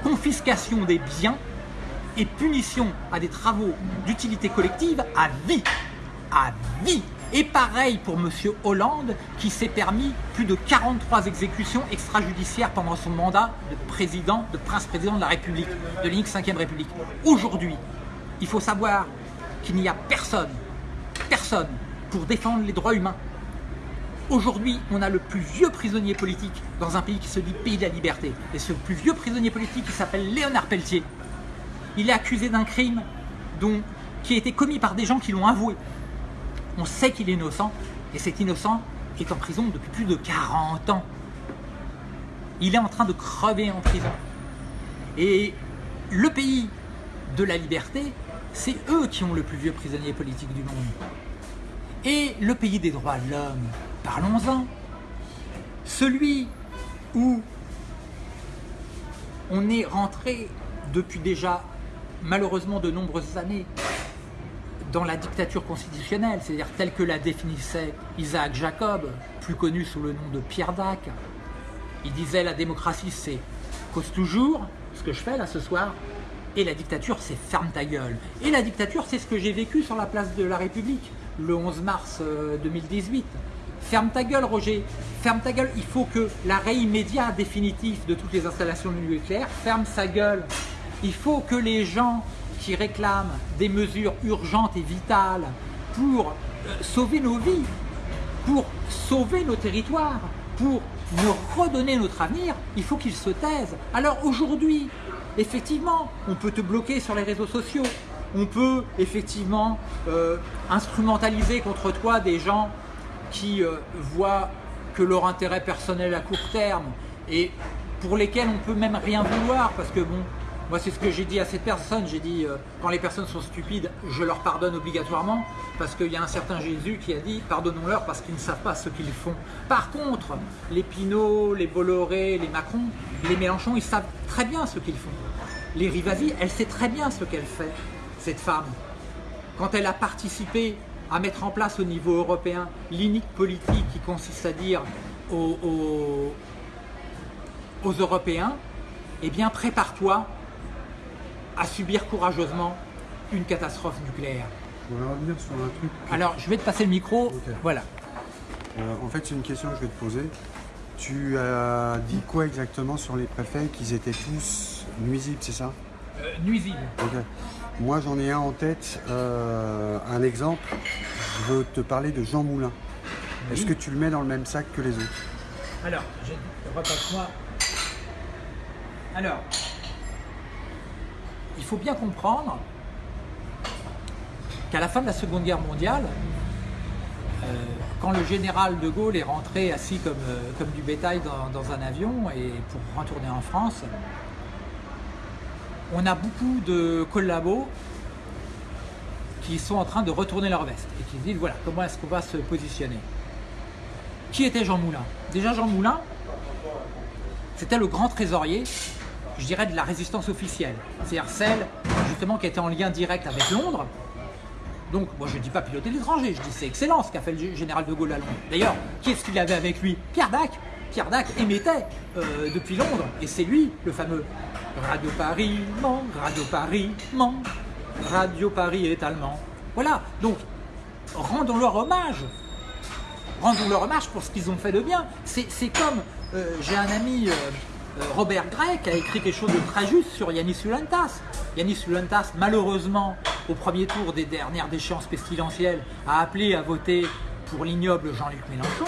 Confiscation des biens et punition à des travaux d'utilité collective à vie. À vie et pareil pour M. Hollande qui s'est permis plus de 43 exécutions extrajudiciaires pendant son mandat de président, de prince-président de la République, de l'unique 5e République. Aujourd'hui, il faut savoir qu'il n'y a personne, personne pour défendre les droits humains. Aujourd'hui, on a le plus vieux prisonnier politique dans un pays qui se dit pays de la liberté. Et ce plus vieux prisonnier politique, il s'appelle Léonard Pelletier. Il est accusé d'un crime dont, qui a été commis par des gens qui l'ont avoué on sait qu'il est innocent, et cet innocent est en prison depuis plus de 40 ans. Il est en train de crever en prison. Et le pays de la liberté, c'est eux qui ont le plus vieux prisonnier politique du monde. Et le pays des droits de l'homme, parlons-en. Celui où on est rentré depuis déjà malheureusement de nombreuses années dans la dictature constitutionnelle, c'est-à-dire telle que la définissait Isaac Jacob, plus connu sous le nom de Pierre Dac. Il disait la démocratie c'est cause toujours, ce que je fais là ce soir, et la dictature c'est ferme ta gueule. Et la dictature c'est ce que j'ai vécu sur la place de la République le 11 mars 2018. Euh, ferme ta gueule Roger, ferme ta gueule, il faut que l'arrêt immédiat définitif de toutes les installations nucléaires ferme sa gueule. Il faut que les gens qui réclament des mesures urgentes et vitales pour euh, sauver nos vies, pour sauver nos territoires, pour nous redonner notre avenir, il faut qu'ils se taisent. Alors aujourd'hui, effectivement, on peut te bloquer sur les réseaux sociaux, on peut effectivement euh, instrumentaliser contre toi des gens qui euh, voient que leur intérêt personnel à court terme et pour lesquels on peut même rien vouloir parce que bon, moi, c'est ce que j'ai dit à cette personne. J'ai dit, euh, quand les personnes sont stupides, je leur pardonne obligatoirement, parce qu'il y a un certain Jésus qui a dit, pardonnons-leur parce qu'ils ne savent pas ce qu'ils font. Par contre, les Pinot, les Bolloré, les Macron, les Mélenchon, ils savent très bien ce qu'ils font. Les Rivasi, elle sait très bien ce qu'elle fait, cette femme. Quand elle a participé à mettre en place au niveau européen l'inique politique qui consiste à dire aux, Européens, eh bien prépare-toi à subir courageusement une catastrophe nucléaire. Va revenir sur un truc. Alors, je vais te passer le micro. Voilà. Euh, en fait, c'est une question que je vais te poser. Tu as dit quoi exactement sur les préfets Qu'ils étaient tous nuisibles, c'est ça? Euh, Nuisibles. Moi, j'en ai un en tête, euh, un exemple. Je veux te parler de Jean Moulin. Est-ce que tu le mets dans le même sac que les autres? Alors, je repasse-moi. Alors, il faut bien comprendre qu'à la fin de la Seconde Guerre mondiale, euh, quand le général de Gaulle est rentré assis comme, euh, du bétail dans, un avion et pour retourner en France, on a beaucoup de collabos qui sont en train de retourner leur veste et qui se disent voilà comment est-ce qu'on va se positionner? Qui était Jean Moulin? Déjà Jean Moulin, c'était le grand trésorier je dirais, de la résistance officielle. C'est-à-dire celle, justement, qui était en lien direct avec Londres. Donc, moi, je ne dis pas piloter l'étranger, je dis c'est excellent ce qu'a fait le général de Gaulle à Londres. D'ailleurs, qui est-ce qu'il avait avec lui? Pierre Dac. Pierre Dac émettait euh, depuis Londres, et c'est lui, le fameux Radio Paris, ment, Radio Paris, ment, Radio Paris est allemand. Voilà, donc, rendons-leur hommage. Rendons-leur hommage pour ce qu'ils ont fait de bien. C'est comme, euh, j'ai un ami... Euh, Robert Grec a écrit quelque chose de très juste sur Yanis Ulantas. Yanis Ulantas, malheureusement, au premier tour des dernières déchéances pestilentielles, a appelé à voter pour l'ignoble Jean-Luc Mélenchon.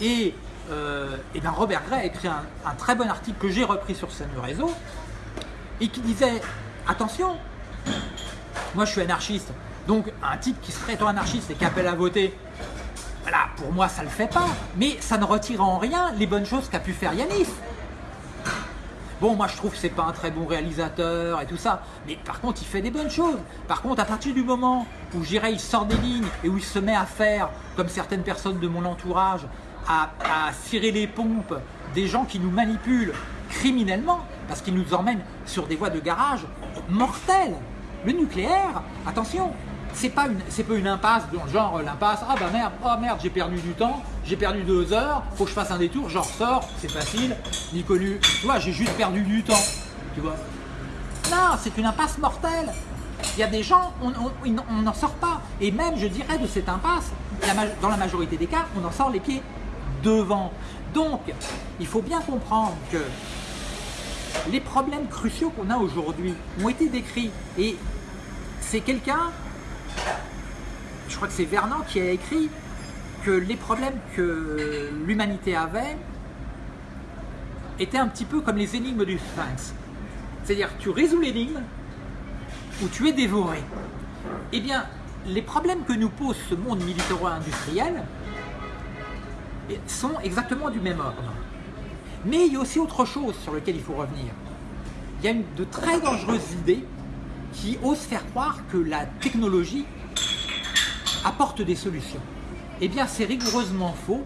Et, euh, ben Robert Gray a écrit un, très bon article que j'ai repris sur Sanu Réseau, et qui disait attention, moi je suis anarchiste, donc un type qui se prétend anarchiste et qui appelle à voter, voilà, pour moi ça le fait pas, mais ça ne retire en rien les bonnes choses qu'a pu faire Yanis. Bon, moi je trouve que c'est pas un très bon réalisateur et tout ça, mais par contre il fait des bonnes choses. Par contre, à partir du moment où j'irai, il sort des lignes et où il se met à faire, comme certaines personnes de mon entourage, à, à cirer les pompes des gens qui nous manipulent criminellement, parce qu'ils nous emmènent sur des voies de garage mortelles. Le nucléaire, attention, c'est pas une c'est une impasse genre euh, l'impasse ah bah merde oh merde j'ai perdu du temps j'ai perdu deux heures faut que je fasse un détour j'en ressors c'est facile. Ni connu tu vois j'ai juste perdu du temps tu vois. Non c'est une impasse mortelle. Il y a des gens on n'en sort pas. Et même je dirais de cette impasse dans la majorité des cas on en sort les pieds devant. Donc il faut bien comprendre que les problèmes cruciaux qu'on a aujourd'hui ont été décrits. Et c'est quelqu'un je crois que c'est Vernon qui a écrit que les problèmes que l'humanité avait étaient un petit peu comme les énigmes du Sphinx. C'est-à-dire tu résous l'énigme ou tu es dévoré. Eh bien, les problèmes que nous pose ce monde militaro-industriel sont exactement du même ordre. Mais il y a aussi autre chose sur lequel il faut revenir. Il y a une, de très dangereuses idées qui osent faire croire que la technologie apporte des solutions. Eh bien, c'est rigoureusement faux.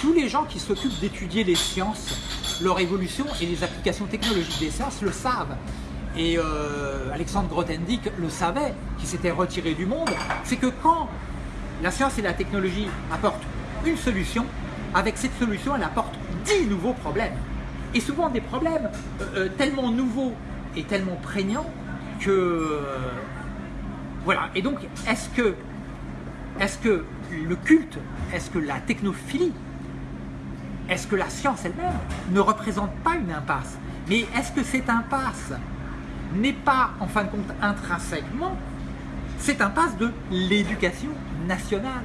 Tous les gens qui s'occupent d'étudier les sciences, leur évolution et les applications technologiques des sciences le savent. Et euh, Alexandre Grothendieck le savait, qui s'était retiré du monde, c'est que quand la science et la technologie apportent une solution, avec cette solution, elle apporte dix nouveaux problèmes. Et souvent des problèmes euh, euh, tellement nouveaux et tellement prégnants que... voilà. Et donc, est-ce que est-ce que le culte, est-ce que la technophilie, est-ce que la science elle-même ne représente pas une impasse? Mais est-ce que cette impasse n'est pas, en fin de compte, intrinsèquement cette impasse de l'éducation nationale,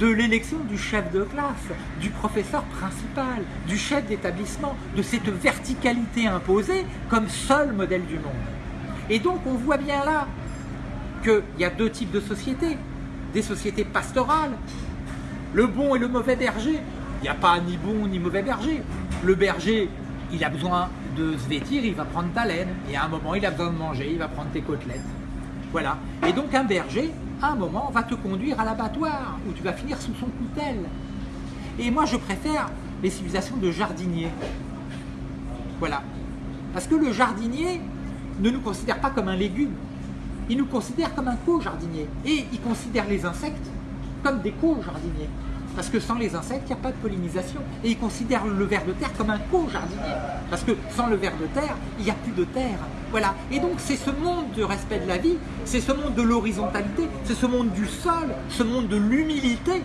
de l'élection du chef de classe, du professeur principal, du chef d'établissement, de cette verticalité imposée comme seul modèle du monde? Et donc on voit bien là qu'il y a deux types de sociétés des sociétés pastorales. Le bon et le mauvais berger. Il n'y a pas ni bon ni mauvais berger. Le berger, il a besoin de se vêtir, il va prendre ta laine. Et à un moment, il a besoin de manger, il va prendre tes côtelettes. Voilà. Et donc un berger, à un moment, va te conduire à l'abattoir, où tu vas finir sous son coutel. Et moi, je préfère les civilisations de jardiniers. Voilà. Parce que le jardinier ne nous considère pas comme un légume. Il nous considère comme un co-jardinier. Et il considère les insectes comme des co-jardiniers. Parce que sans les insectes, il n'y a pas de pollinisation. Et il considère le ver de terre comme un co-jardinier. Parce que sans le ver de terre, il n'y a plus de terre. Voilà. Et donc c'est ce monde du respect de la vie, c'est ce monde de l'horizontalité, c'est ce monde du sol, ce monde de l'humilité.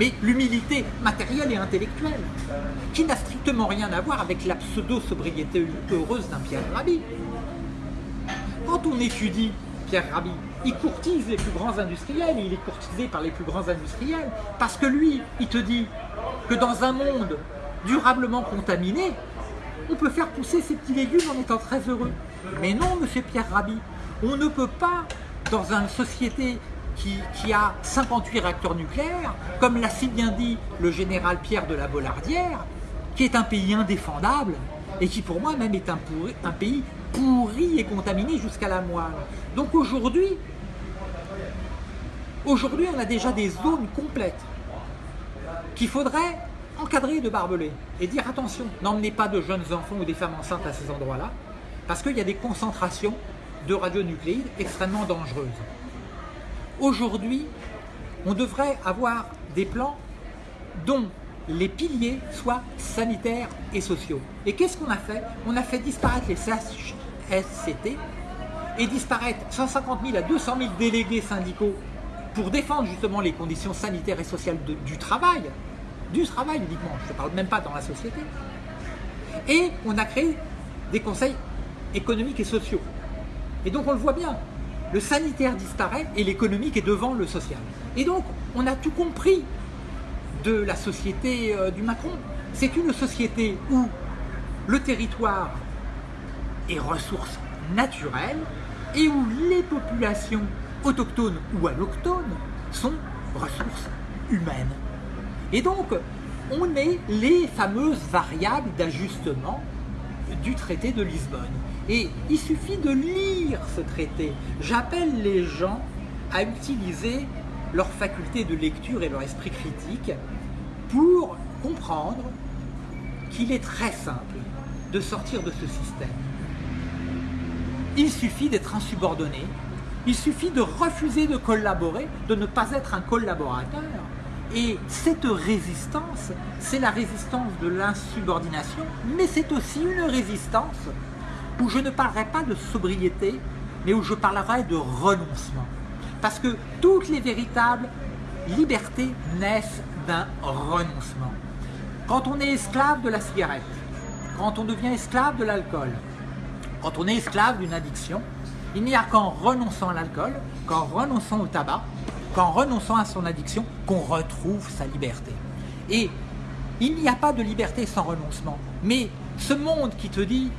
Mais l'humilité matérielle et intellectuelle, qui n'a strictement rien à voir avec la pseudo-sobriété heureuse d'un Pierre Rabhi. Quand on étudie Pierre Rabhi, il courtise les plus grands industriels, il est courtisé par les plus grands industriels, parce que lui, il te dit que dans un monde durablement contaminé, on peut faire pousser ces petits légumes en étant très heureux. Mais non, monsieur Pierre Rabhi, on ne peut pas, dans une société qui, a 58 réacteurs nucléaires, comme l'a si bien dit le général Pierre de la Bollardière, qui est un pays indéfendable, et qui pour moi même est un, un pays pourri et contaminé jusqu'à la moelle. Donc aujourd'hui, aujourd'hui on a déjà des zones complètes qu'il faudrait encadrer de barbelés et dire attention, n'emmenez pas de jeunes enfants ou des femmes enceintes à ces endroits-là, parce qu'il y a des concentrations de radionucléides extrêmement dangereuses. Aujourd'hui, on devrait avoir des plans dont les piliers soient sanitaires et sociaux. Et qu'est-ce qu'on a fait? On a fait disparaître les SCT et disparaître 150 000 à 200 000 délégués syndicaux pour défendre justement les conditions sanitaires et sociales du travail, du travail uniquement, je ne parle même pas dans la société. Et on a créé des conseils économiques et sociaux. Et donc on le voit bien, le sanitaire disparaît et l'économique est devant le social. Et donc on a tout compris de la société euh, du Macron. C'est une société où le territoire est ressource naturelle et où les populations autochtones ou allochtones sont ressources humaines. Et donc, on est les fameuses variables d'ajustement du traité de Lisbonne. Et il suffit de lire ce traité. J'appelle les gens à utiliser leur faculté de lecture et leur esprit critique pour comprendre qu'il est très simple de sortir de ce système. Il suffit d'être insubordonné, il suffit de refuser de collaborer, de ne pas être un collaborateur. Et cette résistance, c'est la résistance de l'insubordination, mais c'est aussi une résistance où je ne parlerai pas de sobriété, mais où je parlerai de renoncement. Parce que toutes les véritables libertés naissent d'un renoncement. Quand on est esclave de la cigarette, quand on devient esclave de l'alcool, quand on est esclave d'une addiction, il n'y a qu'en renonçant à l'alcool, qu'en renonçant au tabac, qu'en renonçant à son addiction, qu'on retrouve sa liberté. Et il n'y a pas de liberté sans renoncement. Mais ce monde qui te dit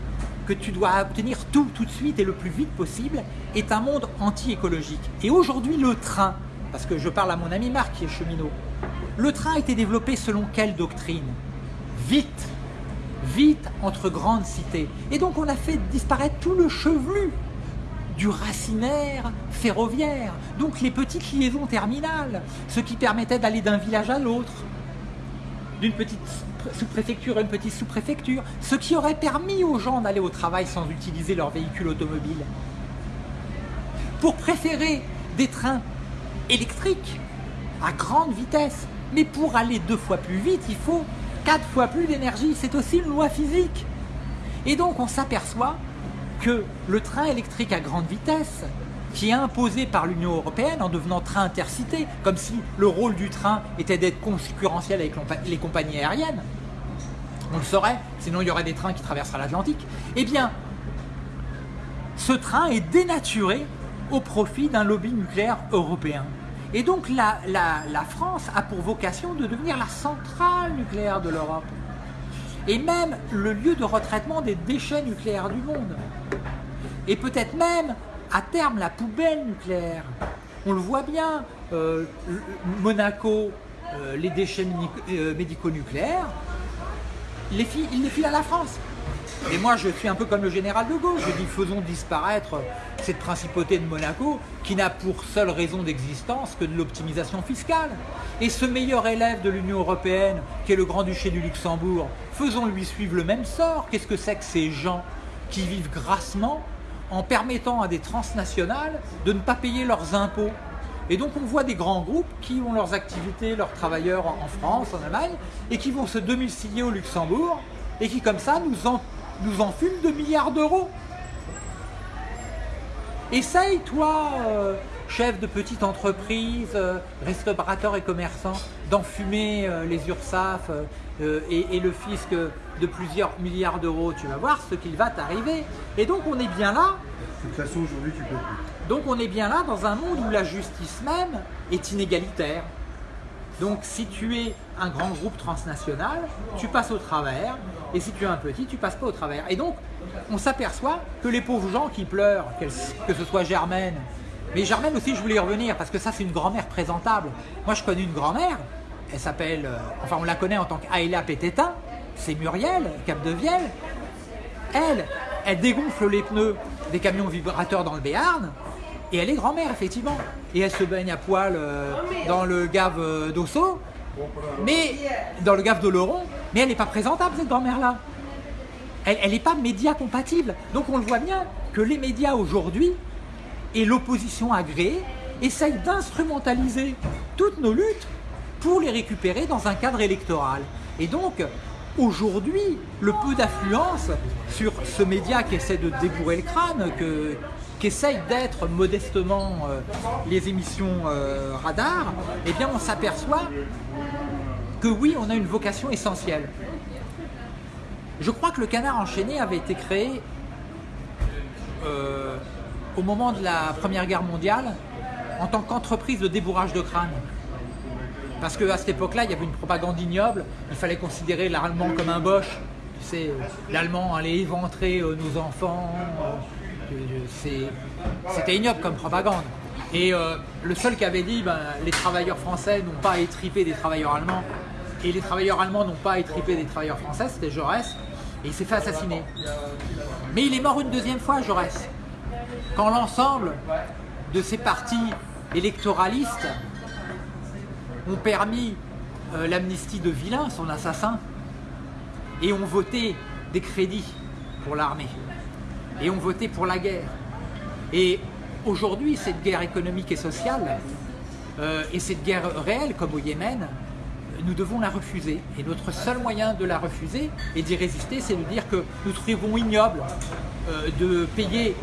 que tu dois obtenir tout tout de suite et le plus vite possible est un monde anti-écologique. Et aujourd'hui, le train, parce que je parle à mon ami Marc qui est cheminot, le train a été développé selon quelle doctrine? Vite, vite entre grandes cités. Et donc on a fait disparaître tout le chevelu du racinaire ferroviaire, donc les petites liaisons terminales, ce qui permettait d'aller d'un village à l'autre, d'une petite sous-préfecture à une petite sous-préfecture, ce qui aurait permis aux gens d'aller au travail sans utiliser leur véhicule automobile. Pour préférer des trains électriques à grande vitesse, mais pour aller deux fois plus vite, il faut quatre fois plus d'énergie. C'est aussi une loi physique. Et donc on s'aperçoit que le train électrique à grande vitesse, qui est imposé par l'Union Européenne en devenant train intercité, comme si le rôle du train était d'être concurrentiel avec les compagnies aériennes, on le saurait, sinon il y aurait des trains qui traverseraient l'Atlantique, eh bien, ce train est dénaturé au profit d'un lobby nucléaire européen. Et donc la, la, France a pour vocation de devenir la centrale nucléaire de l'Europe. Et même le lieu de retraitement des déchets nucléaires du monde. Et peut-être même, à terme, la poubelle nucléaire. On le voit bien, euh, Monaco, euh, les déchets euh, médico-nucléaires, il les file à la France. Et moi, je suis un peu comme le général de Gaulle. Je dis faisons disparaître cette principauté de Monaco qui n'a pour seule raison d'existence que de l'optimisation fiscale. Et ce meilleur élève de l'Union Européenne, qui est le Grand-Duché du Luxembourg, faisons-lui suivre le même sort. Qu'est-ce que c'est que ces gens qui vivent grassement en permettant à des transnationales de ne pas payer leurs impôts et donc on voit des grands groupes qui ont leurs activités, leurs travailleurs en France, en Allemagne, et qui vont se domicilier au Luxembourg, et qui comme ça nous, en, nous enfument de milliards d'euros. Essaye, toi, euh, chef de petite entreprise, euh, restaurateur et commerçant, d'enfumer euh, les URSAF et, le fisc de plusieurs milliards d'euros. Tu vas voir ce qu'il va t'arriver. Et donc on est bien là. De toute façon, aujourd'hui, tu peux plus. Donc on est bien là dans un monde où la justice même est inégalitaire. Donc si tu es un grand groupe transnational, tu passes au travers, et si tu es un petit, tu passes pas au travers. Et donc, on s'aperçoit que les pauvres gens qui pleurent, que ce soit Germaine, mais Germaine aussi, je voulais y revenir, parce que ça, c'est une grand-mère présentable. Moi, je connais une grand-mère, elle s'appelle, euh, enfin, on la connaît en tant qu'Aïla Pététin, c'est Muriel, Cap de Vielle. Elle, elle dégonfle les pneus des camions vibrateurs dans le Béarn, et elle est grand-mère, effectivement. Et elle se baigne à poil euh, dans le gave euh, d'Osso, mais dans le gave de Laurent, mais elle n'est pas présentable, cette grand-mère-là. Elle n'est pas média compatible. Donc on le voit bien que les médias aujourd'hui et l'opposition agréée essayent d'instrumentaliser toutes nos luttes pour les récupérer dans un cadre électoral. Et donc, aujourd'hui, le peu d'affluence sur ce média qui essaie de débourrer le crâne, que, qu'essayent d'être modestement euh, les émissions euh, radar, eh bien on s'aperçoit que oui, on a une vocation essentielle. Je crois que le canard enchaîné avait été créé euh, au moment de la Première Guerre mondiale en tant qu'entreprise de débourrage de crâne. Parce qu'à cette époque-là, il y avait une propagande ignoble, il fallait considérer l'allemand comme un boche, Tu sais, l'allemand allait éventrer euh, nos enfants. euh, c'est- C'était ignoble comme propagande. Et euh, le seul qui avait dit ben, les travailleurs français n'ont pas à étriper des travailleurs allemands et les travailleurs allemands n'ont pas à étriper des travailleurs français, c'était Jaurès. Et il s'est fait assassiner. Mais il est mort une deuxième fois, Jaurès. Quand l'ensemble de ces partis électoralistes ont permis euh, l'amnistie de Vilain, son assassin, et ont voté des crédits pour l'armée, et ont voté pour la guerre. Et aujourd'hui, cette guerre économique et sociale, euh, et cette guerre réelle comme au Yémen, nous devons la refuser. Et notre seul moyen de la refuser et d'y résister, c'est de dire que nous trouvons ignoble euh, de payer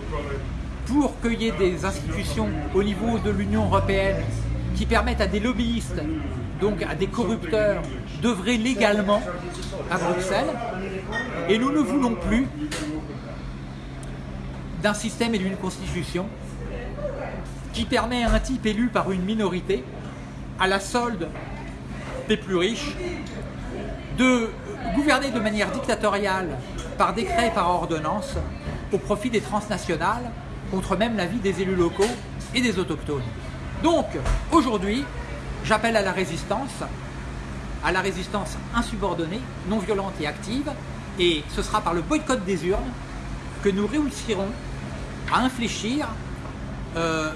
pour qu'il y ait des institutions au niveau de l'Union européenne qui permettent à des lobbyistes, donc à des corrupteurs, d'œuvrer légalement à Bruxelles. Et nous ne voulons plus d'un système et d'une constitution qui permet à un type élu par une minorité, à la solde des plus riches, de gouverner de manière dictatoriale par décret et par ordonnance au profit des transnationales, contre même l'avis des élus locaux et des autochtones. Donc, aujourd'hui, j'appelle à la résistance, à la résistance insubordonnée, non violente et active, et ce sera par le boycott des urnes que nous réussirons à infléchir euh,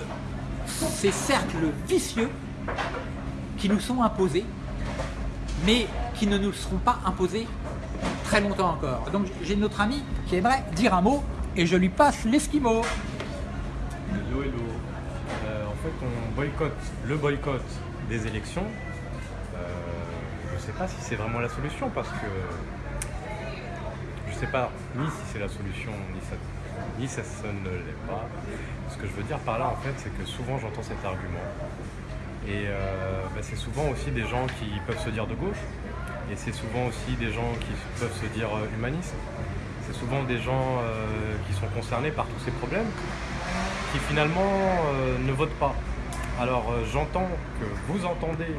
ces cercles vicieux qui nous sont imposés, mais qui ne nous seront pas imposés très longtemps encore. Donc j'ai notre ami qui aimerait dire un mot et je lui passe l'esquimau. Hello, hello. Fait, on boycotte le boycott des élections. Euh, je ne sais pas si c'est vraiment la solution parce que je ne sais pas ni si c'est la solution ni ça, ça, ne l'est pas. Ce que je veux dire par là, en fait, c'est que souvent j'entends cet argument. Et euh, bah, c'est souvent aussi des gens qui peuvent se dire de gauche. Et c'est souvent aussi des gens qui peuvent se dire euh, humanistes. C'est souvent des gens qui sont concernés par tous ces problèmes qui finalement euh, ne votent pas. Alors euh, j'entends que vous entendez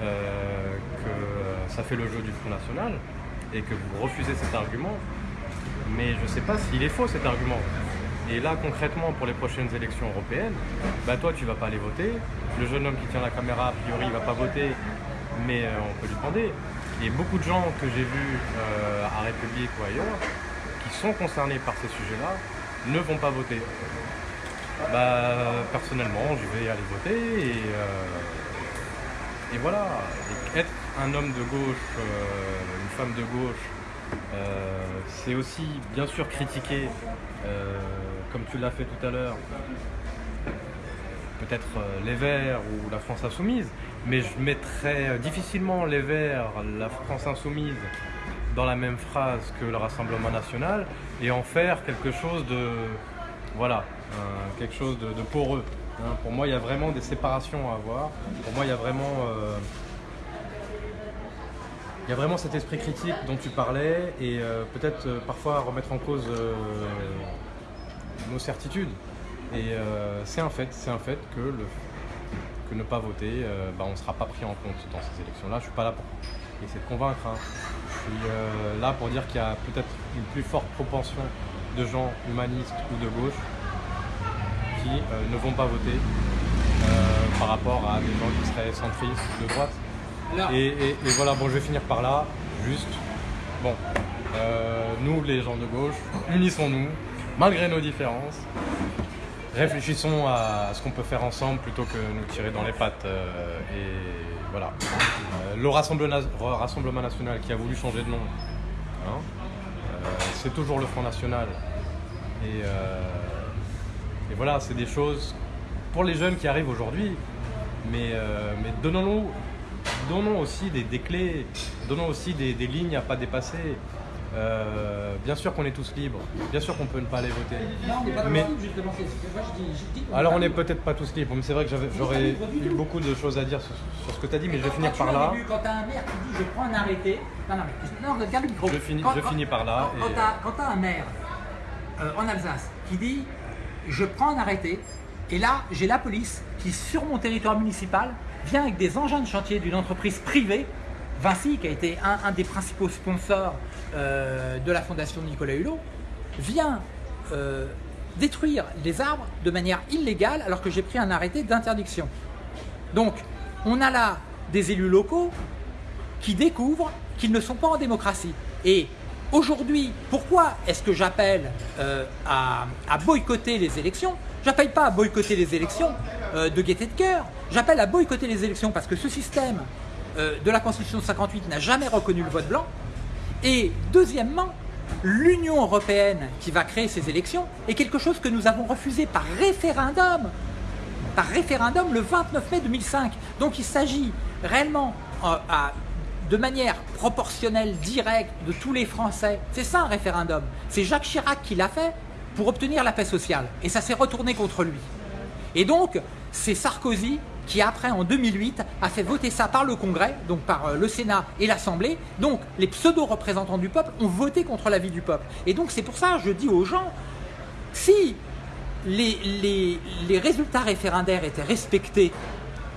euh, que ça fait le jeu du Front National et que vous refusez cet argument, mais je ne sais pas s'il est faux cet argument. Et là concrètement pour les prochaines élections européennes, bah toi tu vas pas aller voter, le jeune homme qui tient la caméra a priori il va pas voter, mais on peut lui demander. Et beaucoup de gens que j'ai vus à République ou ailleurs, qui sont concernés par ces sujets-là, ne vont pas voter. Bah, personnellement, je vais aller voter et, euh, voilà. Être un homme de gauche, euh, une femme de gauche, euh, c'est aussi bien sûr critiquer, comme tu l'as fait tout à l'heure, peut-être les Verts ou la France Insoumise, mais je mettrais difficilement les Verts, la France Insoumise dans la même phrase que le Rassemblement National et en faire quelque chose de, voilà, euh, quelque chose de, poreux. hein. Pour moi, il y a vraiment des séparations à avoir. Pour moi, il y a vraiment, euh, il y a vraiment cet esprit critique dont tu parlais et euh, peut-être parfois remettre en cause nos certitudes. Et c'est un fait, c'est un fait que, que ne pas voter, bah, on ne sera pas pris en compte dans ces élections-là. Je ne suis pas là pour essayer de convaincre. hein. Je suis là pour dire qu'il y a peut-être une plus forte propension de gens humanistes ou de gauche qui euh, ne vont pas voter euh, par rapport à des gens qui seraient centristes de droite. Et, et- et voilà, bon, je vais finir par là, juste. Bon, euh, nous, les gens de gauche, unissons-nous, malgré nos différences. Réfléchissons à ce qu'on peut faire ensemble plutôt que nous tirer dans les pattes. et voilà. Le Rassemblement, national qui a voulu changer de nom, hein, c'est toujours le Front National. Et, euh, et voilà, c'est des choses pour les jeunes qui arrivent aujourd'hui. Mais, euh, mais donnons-nous donnons aussi des, des clés, donnons aussi des, des lignes à pas dépasser. Euh, bien sûr qu'on est tous libres, bien sûr qu'on peut ne pas aller voter. non, on n'est pas mais- justement. c'est- c'est- moi, je dis- je dis qu'on Alors on n'est peut-être pas tous libres, mais c'est vrai que j'aurais eu beaucoup de choses à dire sur, sur ce que tu as dit, mais je vais Quand finir par là. début, Quand tu as un maire qui dit je prends un arrêté. Non, non, mais non, regarde le micro. Je finis- Quand- je quand- finis par là Quand, et- quand tu as, un maire euh, en Alsace qui dit je prends un arrêté, et là j'ai la police qui, sur mon territoire municipal, vient avec des engins de chantier d'une entreprise privée, Vinci, qui a été un, des principaux sponsors euh, de la fondation Nicolas Hulot, vient euh, détruire les arbres de manière illégale alors que j'ai pris un arrêté d'interdiction. Donc, on a là des élus locaux qui découvrent qu'ils ne sont pas en démocratie. Aujourd'hui, pourquoi est-ce que j'appelle euh, à, boycotter les élections? J'appelle pas à boycotter les élections euh, de gaieté de cœur, j'appelle à boycotter les élections parce que ce système euh, de la Constitution de 58 n'a jamais reconnu le vote blanc. Et deuxièmement, l'Union européenne qui va créer ces élections est quelque chose que nous avons refusé par référendum, par référendum le 29 mai 2005. Donc il s'agit réellement de manière proportionnelle, directe, de tous les Français. C'est ça un référendum. C'est Jacques Chirac qui l'a fait pour obtenir la paix sociale. Et ça s'est retourné contre lui. Et donc, c'est Sarkozy qui après en 2008 a fait voter ça par le Congrès, donc par euh, le Sénat et l'Assemblée. Donc les pseudo-représentants du peuple ont voté contre l'avis du peuple. Et donc c'est pour ça je dis aux gens, si les, les, résultats référendaires étaient respectés,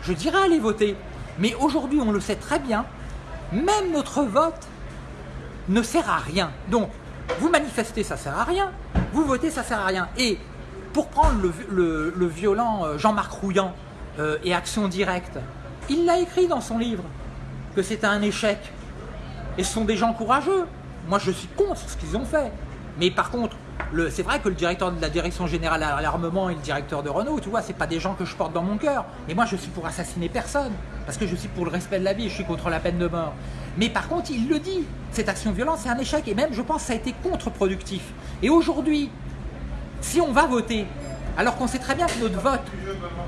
je dirais aller voter. Mais aujourd'hui on le sait très bien, même notre vote ne sert à rien. Donc vous manifestez, ça sert à rien. Vous votez, ça sert à rien. Et pour prendre le, le violent euh, Jean-Marc Rouillant, euh, et action directe. Il l'a écrit dans son livre, que c'était un échec. Et ce sont des gens courageux. Moi, je suis contre ce qu'ils ont fait. Mais par contre, c'est vrai que le directeur de la direction générale à l'armement et le directeur de Renault, tu vois, c'est pas des gens que je porte dans mon cœur. Et moi, je suis pour assassiner personne, parce que je suis pour le respect de la vie, je suis contre la peine de mort. Mais par contre, il le dit, cette action violente, c'est un échec, et même, je pense, ça a été contre-productif. Et aujourd'hui, si on va voter alors qu'on sait très bien que notre vote